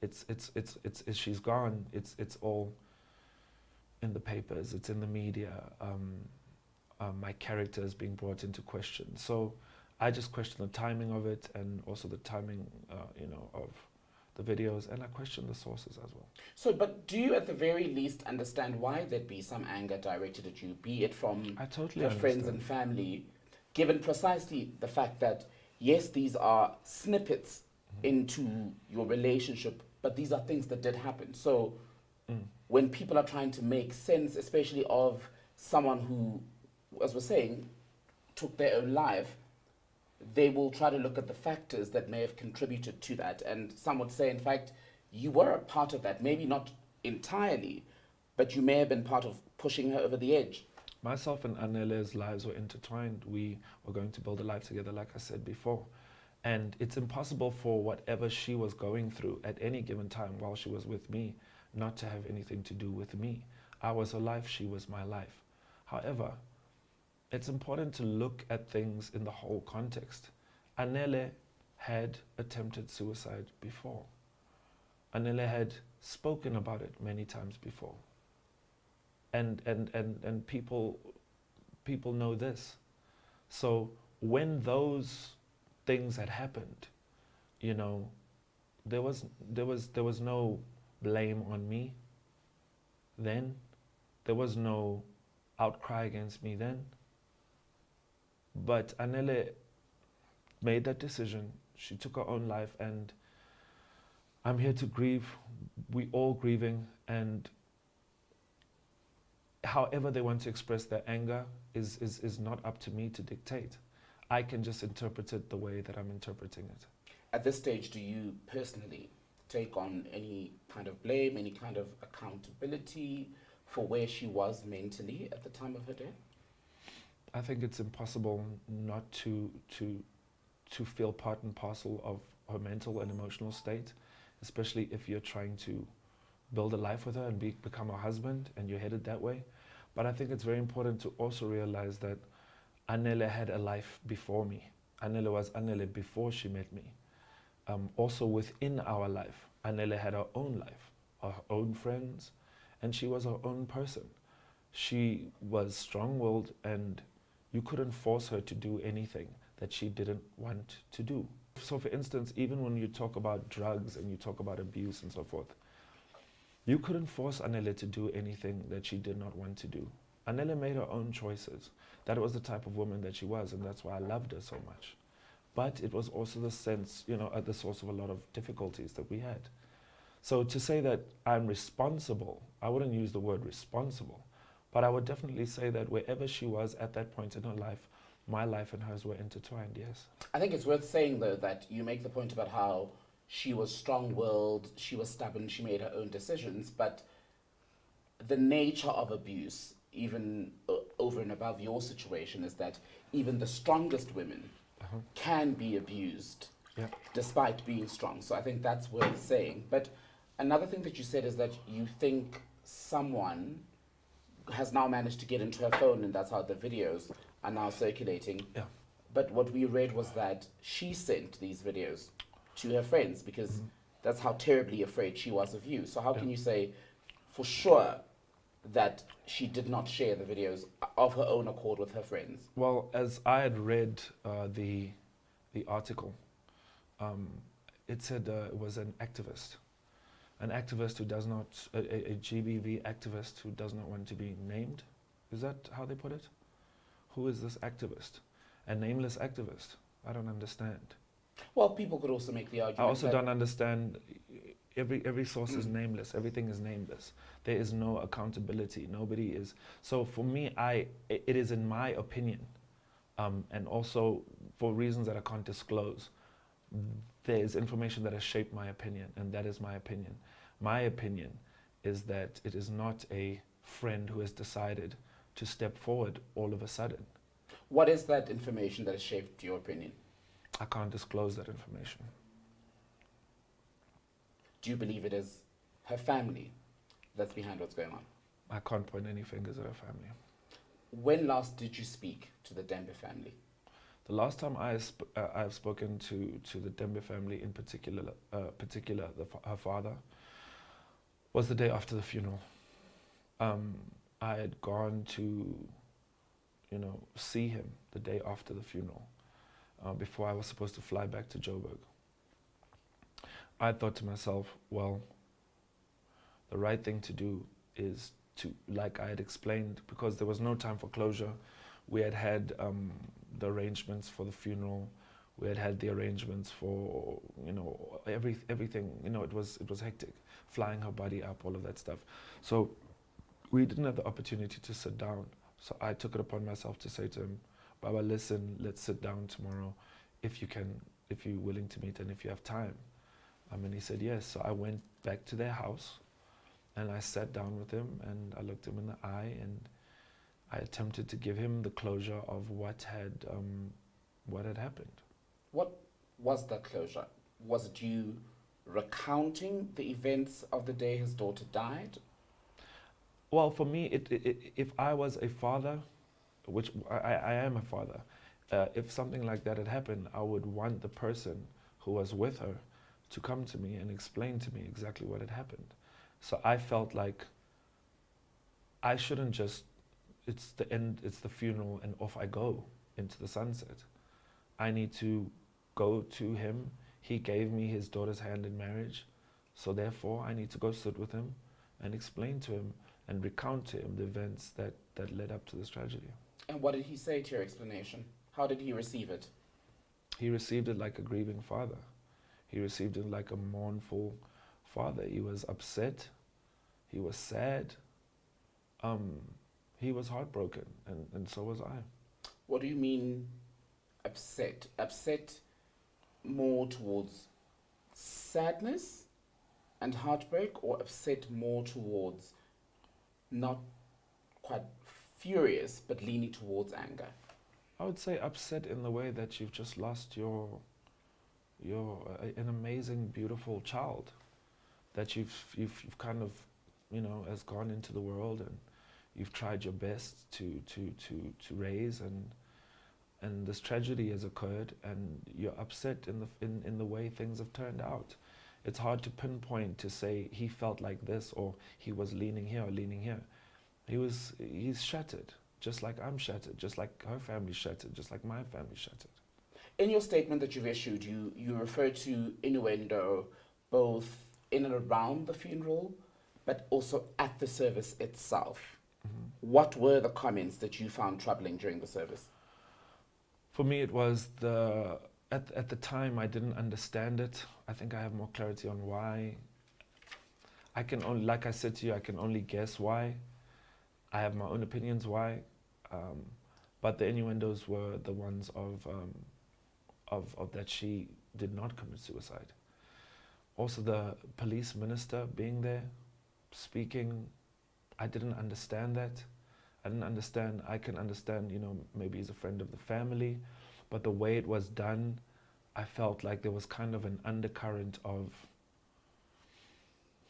it's, it's, it's, it's, it's she's gone, it's, it's all in the papers, it's in the media, um, um, my character is being brought into question. So I just question the timing of it and also the timing, uh, you know, of the videos, and I question the sources as well. So, but do you at the very least understand why there'd be some anger directed at you, be it from I totally your friends and family, given precisely the fact that, yes, these are snippets. Into your relationship, but these are things that did happen. So, Mm. when people are trying to make sense, especially of someone who, as we're saying, took their own life, they will try to look at the factors that may have contributed to that. And some would say, in fact, you were a part of that. Maybe not entirely, but you may have been part of pushing her over the edge. Myself and Anele's lives were intertwined. We were going to build a life together, like I said before. And it's impossible for whatever she was going through at any given time while she was with me not to have anything to do with me. I was her life, she was my life. However, it's important to look at things in the whole context. Anele had attempted suicide before. Anele had spoken about it many times before. And, and, and, and people, people know this. So when those things had happened, you know, there was, there was, there was no blame on me then. There was no outcry against me then. But Anele made that decision. She took her own life, and I'm here to grieve. We all grieving, and however they want to express their anger is, is, is not up to me to dictate. I can just interpret it the way that I'm interpreting it. At this stage, do you personally take on any kind of blame, any kind of accountability for where she was mentally at the time of her death? I think it's impossible not to to to feel part and parcel of her mental and emotional state, especially if you're trying to build a life with her and be, become a husband and you're headed that way. But I think it's very important to also realize that Anele had a life before me. Anele was Anele before she met me. Um, also within our life, Anele had her own life, her own friends, and she was her own person. She was strong-willed and you couldn't force her to do anything that she didn't want to do. So for instance, even when you talk about drugs and you talk about abuse and so forth, you couldn't force Anele to do anything that she did not want to do. Anele made her own choices. That was the type of woman that she was, and that's why I loved her so much. But it was also the sense, you know, at the source of a lot of difficulties that we had. So to say that I'm responsible, I wouldn't use the word responsible, but I would definitely say that wherever she was at that point in her life, my life and hers were intertwined, yes. I think it's worth saying, though, that you make the point about how she was strong willed, she was stubborn, she made her own decisions, but the nature of abuse, even uh, over and above your situation, is that even the strongest women Uh-huh. can be abused Yeah. despite being strong. So I think that's worth saying. But another thing that you said is that you think someone has now managed to get into her phone, and that's how the videos are now circulating. Yeah. But what we read was that she sent these videos to her friends because that's how terribly afraid she was of you. So how can you say for sure that she did not share the videos of her own accord with her friends? Well, as I had read uh, the, the article, um, it said uh, it was an activist. An activist who does not, a, a, GBV activist who does not want to be named. Is that how they put it? Who is this activist? A nameless activist. I don't understand. Well, people could also make the argument. I also don't understand. Every every source is nameless. Everything is nameless. There is no accountability. Nobody is. So for me, I i- it is in my opinion, Um, and also, for reasons that I can't disclose, there's information that has shaped my opinion, and that is my opinion. My opinion is that it is not a friend who has decided to step forward all of a sudden. What is that information that has shaped your opinion? I can't disclose that information. Do you believe it is her family that's behind what's going on? I can't point any fingers at her family. When last did you speak to the Tembe family? The last time I sp- uh, I've spoken to, to the Tembe family in particular, uh, particular the, fa- her father, was the day after the funeral. Um, I had gone to, you know, see him the day after the funeral, uh, before I was supposed to fly back to Joburg. I thought to myself, well, the right thing to do is to, like I had explained, because there was no time for closure. We had had um, the arrangements for the funeral. We had had the arrangements for, you know, every everything. You know, it was it was hectic, flying her body up, all of that stuff. So we didn't have the opportunity to sit down. So I took it upon myself to say to him, Baba, listen, let's sit down tomorrow, if you can, if you're willing to meet and if you have time. Um, and he said yes. So I went back to their house and I sat down with him and I looked him in the eye and I attempted to give him the closure of what had um, what had happened. What was that closure? Was it you recounting the events of the day his daughter died? Well, for me, it, it, it, if I was a father, which I, I am a father, uh, if something like that had happened, I would want the person who was with her to come to me and explain to me exactly what had happened. So I felt like I shouldn't just, it's the end, it's the funeral, and off I go into the sunset. I need to go to him. He gave me his daughter's hand in marriage. So therefore, I need to go sit with him and explain to him and recount to him the events that, that led up to this tragedy. And what did he say to your explanation? How did he receive it? He received it like a grieving father. He received it like a mournful father. He was upset. He was sad. Um, he was heartbroken, and, and so was I. What do you mean upset? Upset more towards sadness and heartbreak, or upset more towards not quite furious but leaning towards anger? I would say upset in the way that you've just lost your your uh, an amazing, beautiful child that you've, you've you've kind of you know has gone into the world and you've tried your best to to to to raise and and this tragedy has occurred and you're upset in the in, in the way things have turned out. It's hard to pinpoint to say he felt like this or he was leaning here or leaning here. He was he's shattered just like i'm shattered just like her family's shattered just like my family's shattered In your statement that you've issued, you, you refer to innuendo both in and around the funeral, but also at the service itself. What were the comments that you found troubling during the service? For me, it was the at at the time I didn't understand it. I think I have more clarity on why. I can only, like I said to you, I can only guess why. I have my own opinions why, um, but the innuendos were the ones of um, of of that she did not commit suicide. Also, the police minister being there, speaking, I didn't understand that. I didn't understand. I can understand, you know, maybe he's a friend of the family, but the way it was done, I felt like there was kind of an undercurrent of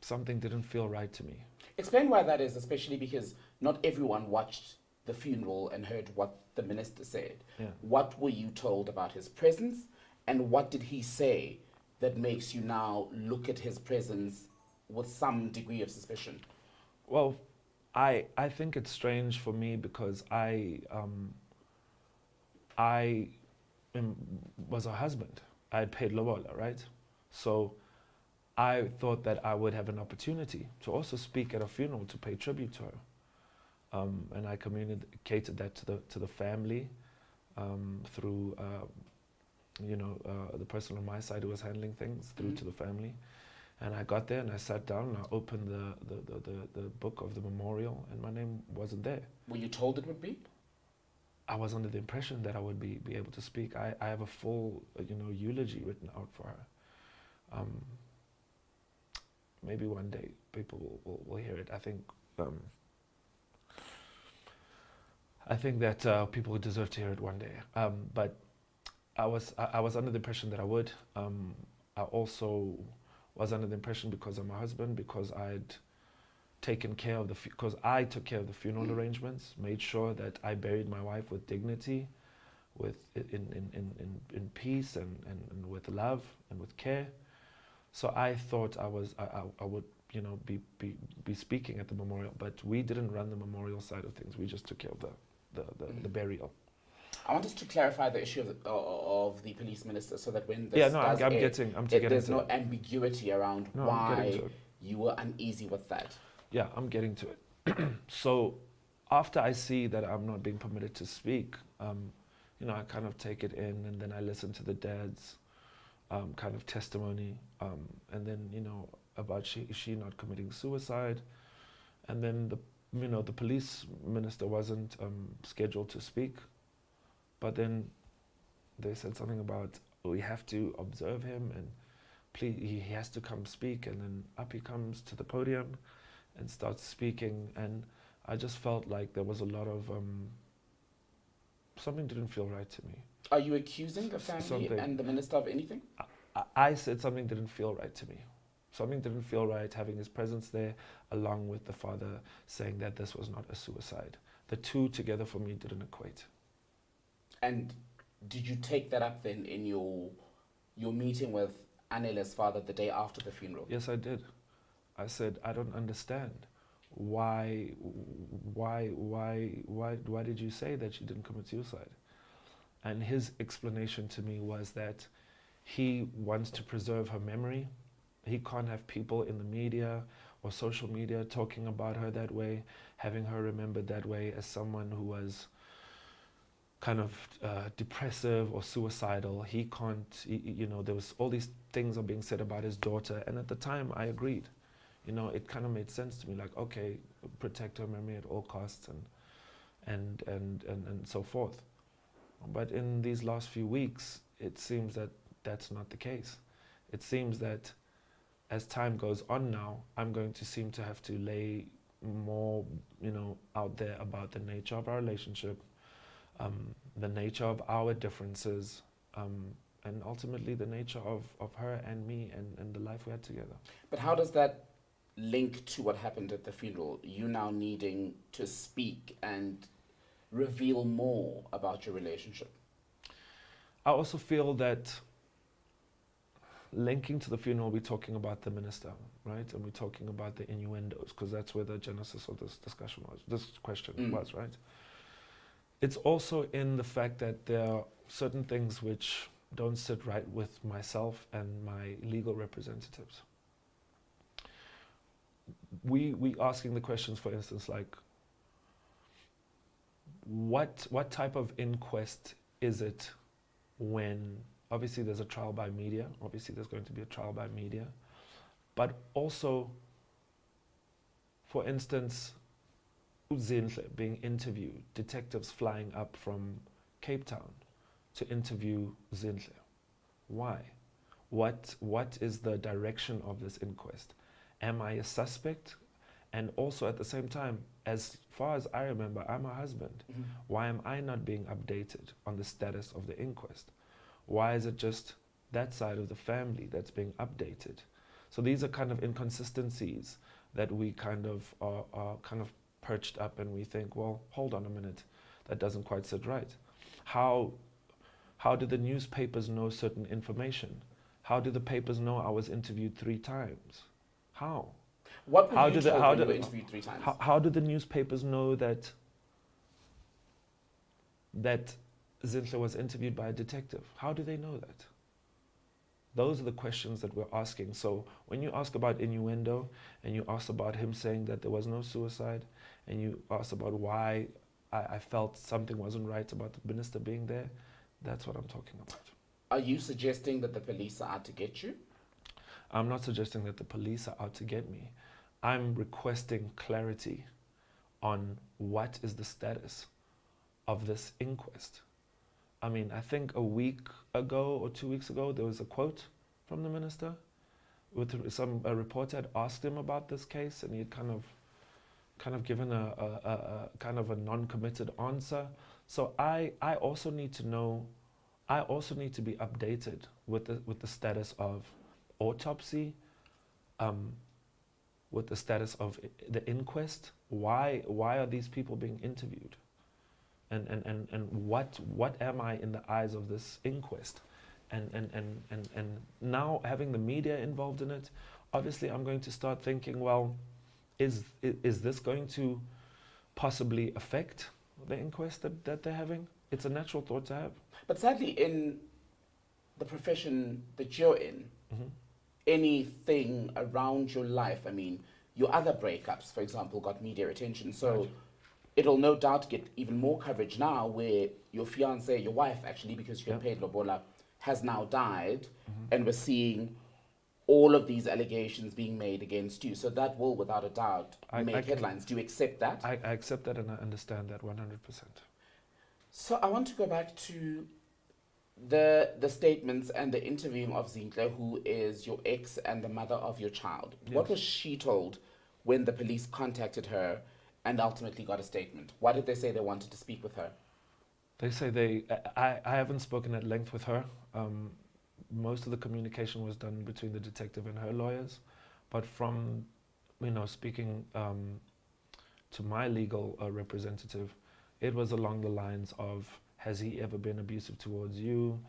something didn't feel right to me. Explain why that is, especially because not everyone watched the funeral and heard what the minister said. Yeah. What were you told about his presence, and what did he say that makes you now look at his presence with some degree of suspicion? Well, I I think it's strange for me because I um, I am, was a husband. I had paid lobola, right? So I thought that I would have an opportunity to also speak at a funeral to pay tribute to her, um, and I communicated that to the to the family um, through. Uh, you know, uh, the person on my side who was handling things through Mhm. to the family. And I got there and I sat down and I opened the, the, the, the, the book of the memorial and my name wasn't there. Were you told it would be? I was under the impression that I would be, be able to speak. I, I have a full, uh, you know, eulogy written out for her. Um, maybe one day people will, will, will hear it. I think um, I think that uh, people deserve to hear it one day. Um, but I was I, I, was under the impression that I would. Um, I also was under the impression because of my husband, because I'd taken care of the because I took care of the funeral mm. arrangements, made sure that I buried my wife with dignity, with in in in in, in peace and, and, and with love and with care. So I thought I was I, I, I would you know be, be be speaking at the memorial, but we didn't run the memorial side of things. We just took care of the the, the, mm. the burial. I want us to clarify the issue of the, uh, of the police minister so that when this yeah, no, I'm, I'm getting, I'm it, there's no it. ambiguity around no, why you were uneasy with that. Yeah, I'm getting to it. (clears throat) so after I see that I'm not being permitted to speak, um, you know, I kind of take it in and then I listen to the dad's um, kind of testimony, um, and then you know about she she not committing suicide, and then the you know the police minister wasn't um, scheduled to speak, but then they said something about we have to observe him and please he has to come speak, and then up he comes to the podium, and starts speaking, and I just felt like there was a lot of um, something didn't feel right to me. Are you accusing the family something. and the minister of anything? I, I said something didn't feel right to me. Something didn't feel right having his presence there, along with the father saying that this was not a suicide. The two together for me didn't equate. And did you take that up then in your your meeting with Anele's father the day after the funeral? Yes, I did. I said, I don't understand. Why, why, why, why, why did you say that she didn't commit suicide? And his explanation to me was that he wants to preserve her memory. He can't have people in the media or social media talking about her that way, having her remembered that way as someone who was kind of uh, depressive or suicidal. He can't, he, you know, there was all these things are being said about his daughter. And at the time, I agreed. You know, it kind of made sense to me, like, okay, protect her memory at all costs and, and, and, and, and so forth. But in these last few weeks, it seems that that's not the case. It seems that as time goes on now, I'm going to seem to have to lay more, you know, out there about the nature of our relationship, um, the nature of our differences, um, and ultimately the nature of, of her and me and, and the life we had together. But how does that link to what happened at the funeral? You now needing to speak and reveal more about your relationship? I also feel that linking to the funeral, we're talking about the minister, right? And we're talking about the innuendos, because that's where the genesis of this discussion was, this question mm. was, right? It's also in the fact that there are certain things which don't sit right with myself and my legal representatives. We we asking the questions, for instance, like what what type of inquest is it when Obviously, there's a trial by media. Obviously, there's going to be a trial by media. But also, for instance, Uzinhle being interviewed, detectives flying up from Cape Town to interview Zinhle. Why? What, what is the direction of this inquest? Am I a suspect? And also at the same time, as far as I remember, I'm a husband. Mm -hmm. Why am I not being updated on the status of the inquest? Why is it just that side of the family that's being updated? So these are kind of inconsistencies that we kind of are, are kind of perched up and we think, well, hold on a minute, that doesn't quite sit right. How, how do the newspapers know certain information? How do the papers know I was interviewed three times? How? What how you do the, how do, interviewed three times? How, how do the newspapers know that that Zinhle was interviewed by a detective. How do they know that? Those are the questions that we're asking. So when you ask about innuendo and you ask about him saying that there was no suicide and you ask about why I, I felt something wasn't right about the minister being there, that's what I'm talking about. Are you suggesting that the police are out to get you? I'm not suggesting that the police are out to get me. I'm requesting clarity on what is the status of this inquest. I mean, I think a week ago or two weeks ago, there was a quote from the minister with some a reporter had asked him about this case, and he had kind of, kind of given a, a, a, a kind of a non-committed answer. So I, I also need to know, I also need to be updated with the with the status of autopsy, um, with the status of the inquest. Why why are these people being interviewed? And and, and, and what what am I in the eyes of this inquest? And, and, and, and, and now having the media involved in it, obviously I'm going to start thinking, well, is, is this going to possibly affect the inquest that, that they're having? It's a natural thought to have. But sadly, in the profession that you're in, Mhm. anything around your life, I mean, your other breakups, for example, got media attention. So Right. It'll no doubt get even more coverage now where your fiance, your wife, actually, because you Yeah. paid Lobola, has now died, Mhm. and we're seeing all of these allegations being made against you. So that will, without a doubt, I- make I headlines. Do you accept that? I, I accept that and I understand that 100%. So I want to go back to the the statements and the interviewing of Zinhle, who is your ex and the mother of your child. What was she told when the police contacted her and ultimately got a statement? Why did they say they wanted to speak with her? They say they. I, I haven't spoken at length with her. Um, most of the communication was done between the detective and her lawyers, but from, you know, speaking um, to my legal uh, representative, it was along the lines of, "Has he ever been abusive towards you?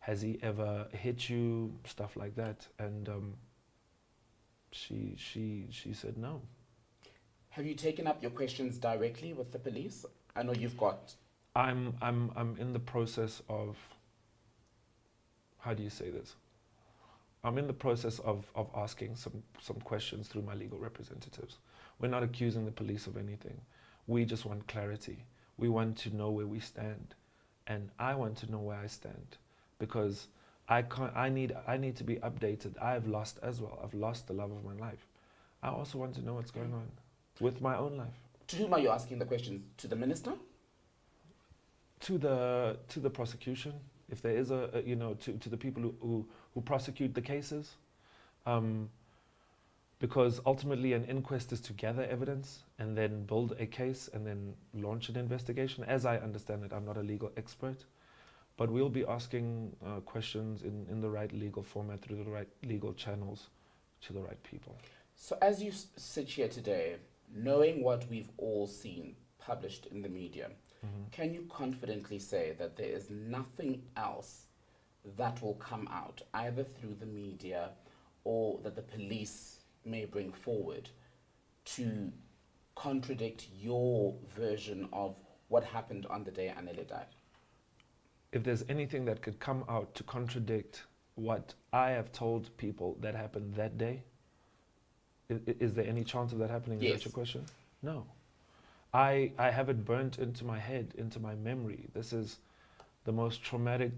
Has he ever hit you? Stuff like that." And um, she she she said no. Have you taken up your questions directly with the police? I know you've got I'm I'm I'm in the process of how do you say this? I'm in the process of, of asking some, some questions through my legal representatives. We're not accusing the police of anything. We just want clarity. We want to know where we stand. And I want to know where I stand because I can't I need I need to be updated. I've lost as well. I've lost the love of my life. I also want to know what's going mm. on with my own life. to whom are you asking the questions? To the minister? to the to the prosecution if there is a, a you know to, to the people who, who, who prosecute the cases um, because ultimately an inquest is to gather evidence and then build a case and then launch an investigation as I understand it I'm not a legal expert but we'll be asking uh, questions in, in the right legal format through the right legal channels to the right people So as you s- sit here today, knowing what we've all seen published in the media, mm-hmm. Can you confidently say that there is nothing else that will come out, either through the media or that the police may bring forward, to contradict your version of what happened on the day Anele died? if there's anything that could come out to contradict what I have told people that happened that day, is, is there any chance of that happening? Is Yes. that your question? No. I, I have it burnt into my head, into my memory. This is the most traumatic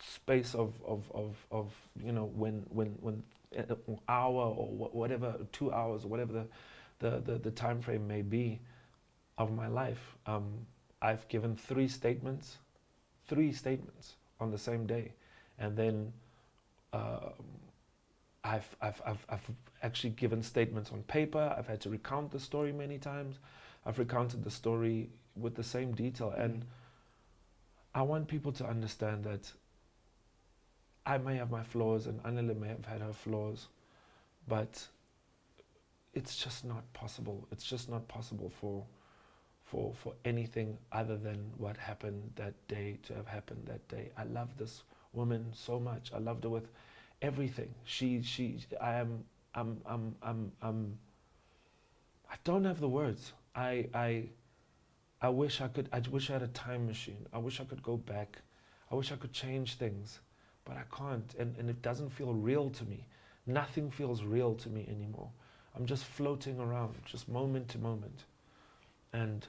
space of, of, of, of you know, when, when, when an hour or wha- whatever, two hours or whatever the, the, the, the time frame may be of my life. Um, I've given three statements three statements on the same day, and then um, I've, I've, I've, I've actually given statements on paper. I've had to recount the story many times. I've recounted the story with the same detail, mm. and I want people to understand that I may have my flaws, and Anele may have had her flaws, but it's just not possible. It's just not possible for for for anything other than what happened that day to have happened that day. I love this woman so much. I loved her with everything. She she I am I'm I'm I'm I'm I don't have the words. I I I wish I could I wish I had a time machine. I wish I could go back. I wish I could change things, but I can't and, and it doesn't feel real to me. Nothing feels real to me anymore. I'm just floating around, just moment to moment. And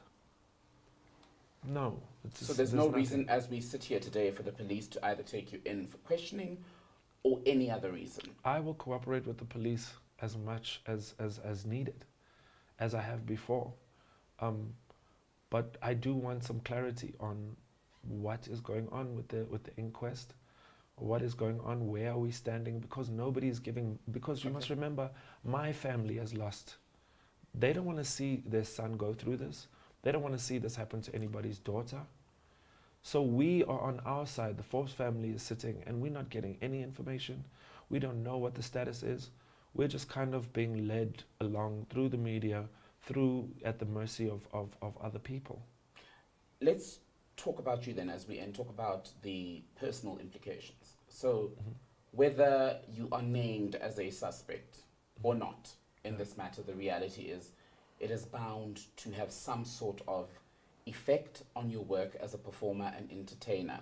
no, So there's no nothing. reason as we sit here today for the police to either take you in for questioning or any other reason. I will cooperate with the police as much as, as, as needed, as I have before. Um, but I do want some clarity on what is going on with the with the inquest. What is going on? Where are we standing? Because nobody is giving. Because you must remember, my family has lost. They don't want to see their son go through this. They don't want to see this happen to anybody's daughter. So we are on our side. The Forbes family is sitting, and we're not getting any information. We don't know what the status is. We're just kind of being led along through the media, through at the mercy of, of, of other people. Let's talk about you then as we end, talk about the personal implications. So, mm-hmm. whether you are named as a suspect or not in this matter, the reality is it is bound to have some sort of effect on your work as a performer and entertainer.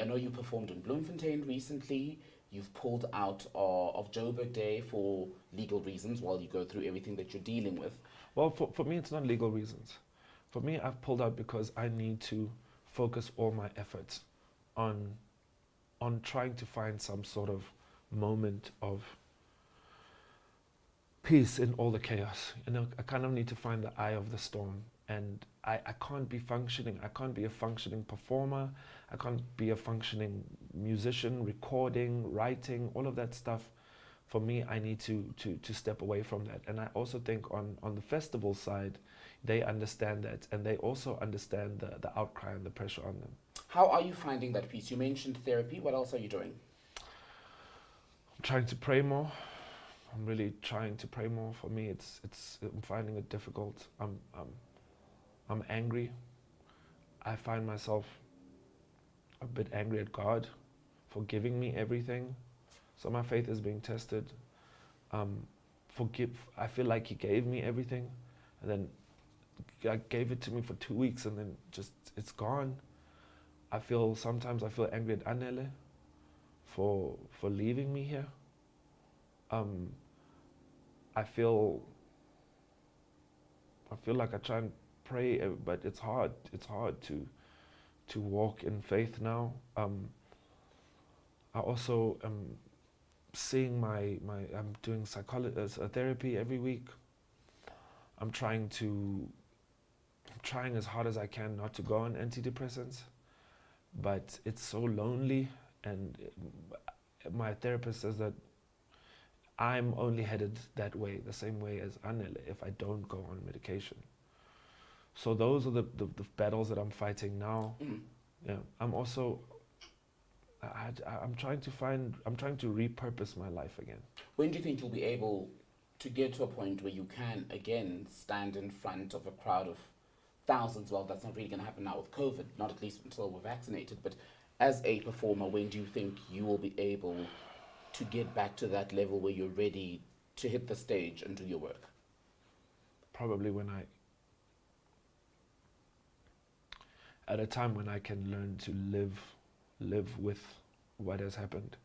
I know you performed in Bloemfontein recently. You've pulled out uh, of Joburg Day for legal reasons while you go through everything that you're dealing with. Well, for, for me, it's not legal reasons. For me, I've pulled out because I need to focus all my efforts on, on trying to find some sort of moment of peace in all the chaos. You know, I kind of need to find the eye of the storm. And I, I can't be functioning. I can't be a functioning performer. I can't be a functioning musician, recording, writing, all of that stuff. For me, I need to, to, to step away from that. And I also think on, on the festival side, they understand that and they also understand the, the outcry and the pressure on them. How are you finding that piece? You mentioned therapy. What else are you doing? I'm trying to pray more. I'm really trying to pray more. For me, it's it's I'm finding it difficult. I'm I'm I'm angry. I find myself a bit angry at God for giving me everything. So my faith is being tested. Um, forgive. I feel like He gave me everything, and then God gave it to me for two weeks, and then just it's gone. I feel sometimes I feel angry at Anele for for leaving me here. Um, I feel I feel like I try and pray, uh, but it's hard. It's hard to to walk in faith now. Um, I also am seeing my my. I'm doing psychology uh, therapy every week. I'm trying to. I'm trying as hard as I can not to go on antidepressants, but it's so lonely, and uh, my therapist says that I'm only headed that way, the same way as Anele, if I don't go on medication. So those are the, the, the battles that I'm fighting now. Mm. Yeah, I'm also, I, I, I'm trying to find, I'm trying to repurpose my life again. When do you think you'll be able to get to a point where you can again stand in front of a crowd of thousands? Well, that's not really going to happen now with COVID, not at least until we're vaccinated. But as a performer, when do you think you will be able to get back to that level where you're ready to hit the stage and do your work? Probably when I, at a time when I can learn to live, live with what has happened.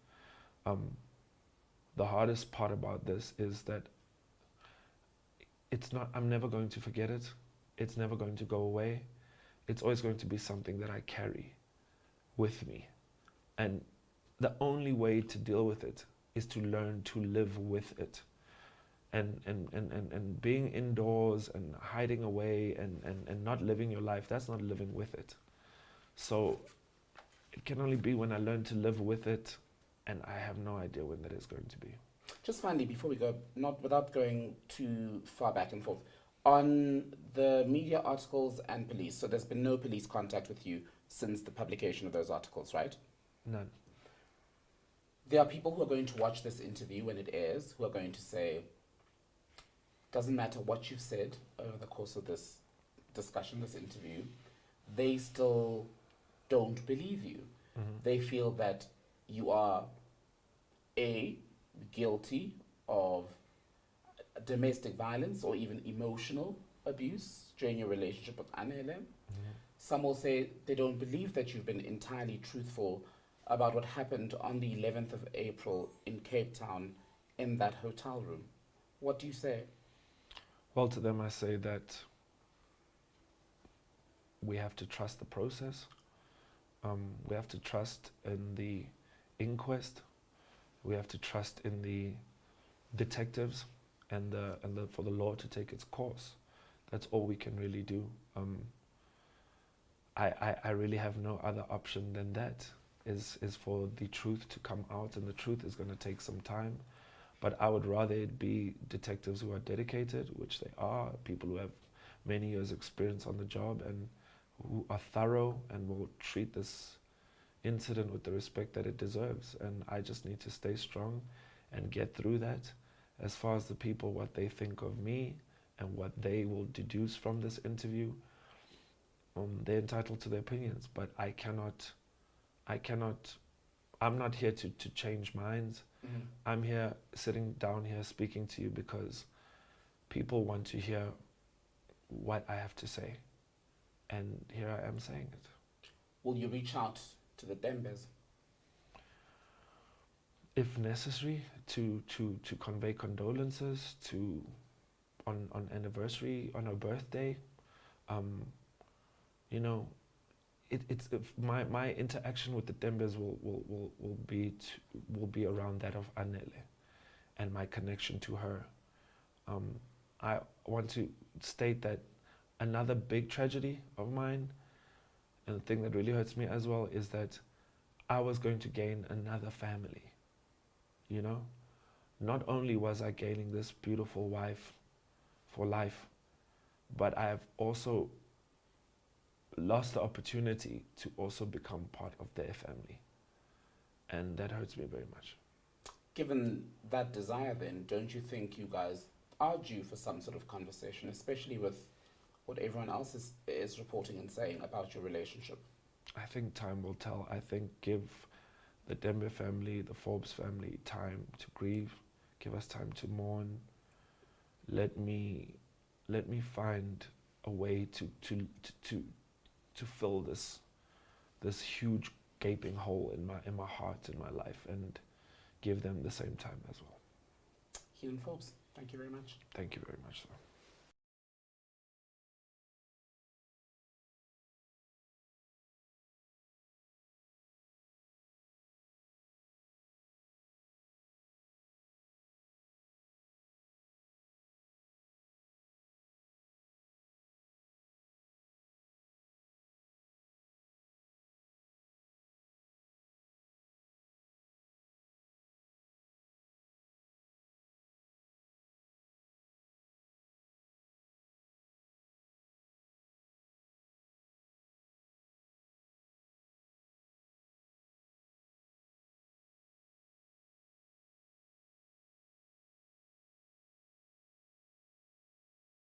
Um, the hardest part about this is that it's not, I'm never going to forget it. It's never going to go away. It's always going to be something that I carry with me. And the only way to deal with it is to learn to live with it. And, and, and, and, and being indoors and hiding away and, and, and not living your life, that's not living with it. So it can only be when I learn to live with it, and I have no idea when that is going to be. Just finally, before we go, not without going too far back and forth, on the media articles and police. So there's been no police contact with you since the publication of those articles, right? None. There are people who are going to watch this interview when it airs who are going to say, doesn't matter what you've said over the course of this discussion, this interview, they still don't believe you. Mm-hmm. They feel that you are A, guilty of domestic violence or even emotional abuse during your relationship with Anele. Mm-hmm. Some will say they don't believe that you've been entirely truthful about what happened on the 11th of April in Cape Town in that hotel room. What do you say? Well, to them, I say that we have to trust the process. Um, we have to trust in the inquest. We have to trust in the detectives and the, and the, for the law to take its course. That's all we can really do. Um, I, I, I really have no other option than that is is for the truth to come out and the truth is going to take some time but I would rather it be detectives who are dedicated which they are people who have many years experience on the job and who are thorough and will treat this incident with the respect that it deserves. And I just need to stay strong and get through that. As far as the people what they think of me and what they will deduce from this interview um, they're entitled to their opinions. But I cannot I cannot, I'm not here to, to change minds. Mm-hmm. I'm here sitting down here speaking to you because people want to hear what I have to say. And here I am saying it. Will you reach out to the Tembes? If necessary, to, to, to convey condolences, to on, on anniversary, on her birthday, um, you know, it, it's my my interaction with the Tembes will will will, will be will be around that of Anele, and my connection to her. Um, I want to state that another big tragedy of mine, and the thing that really hurts me as well is that I was going to gain another family. You know, not only was I gaining this beautiful wife for life, but I have also lost the opportunity to also become part of their family. And that hurts me very much. Given that desire, then, don't you think you guys are due for some sort of conversation, especially with what everyone else is, is reporting and saying about your relationship? I think time will tell. I think give the Tembe family, the Forbes family time to grieve, give us time to mourn. Let me let me find a way to to to, to to fill this this huge gaping hole in my in my heart in my life and give them the same time as well. Helen Forbes, thank you very much. Thank you very much, sir.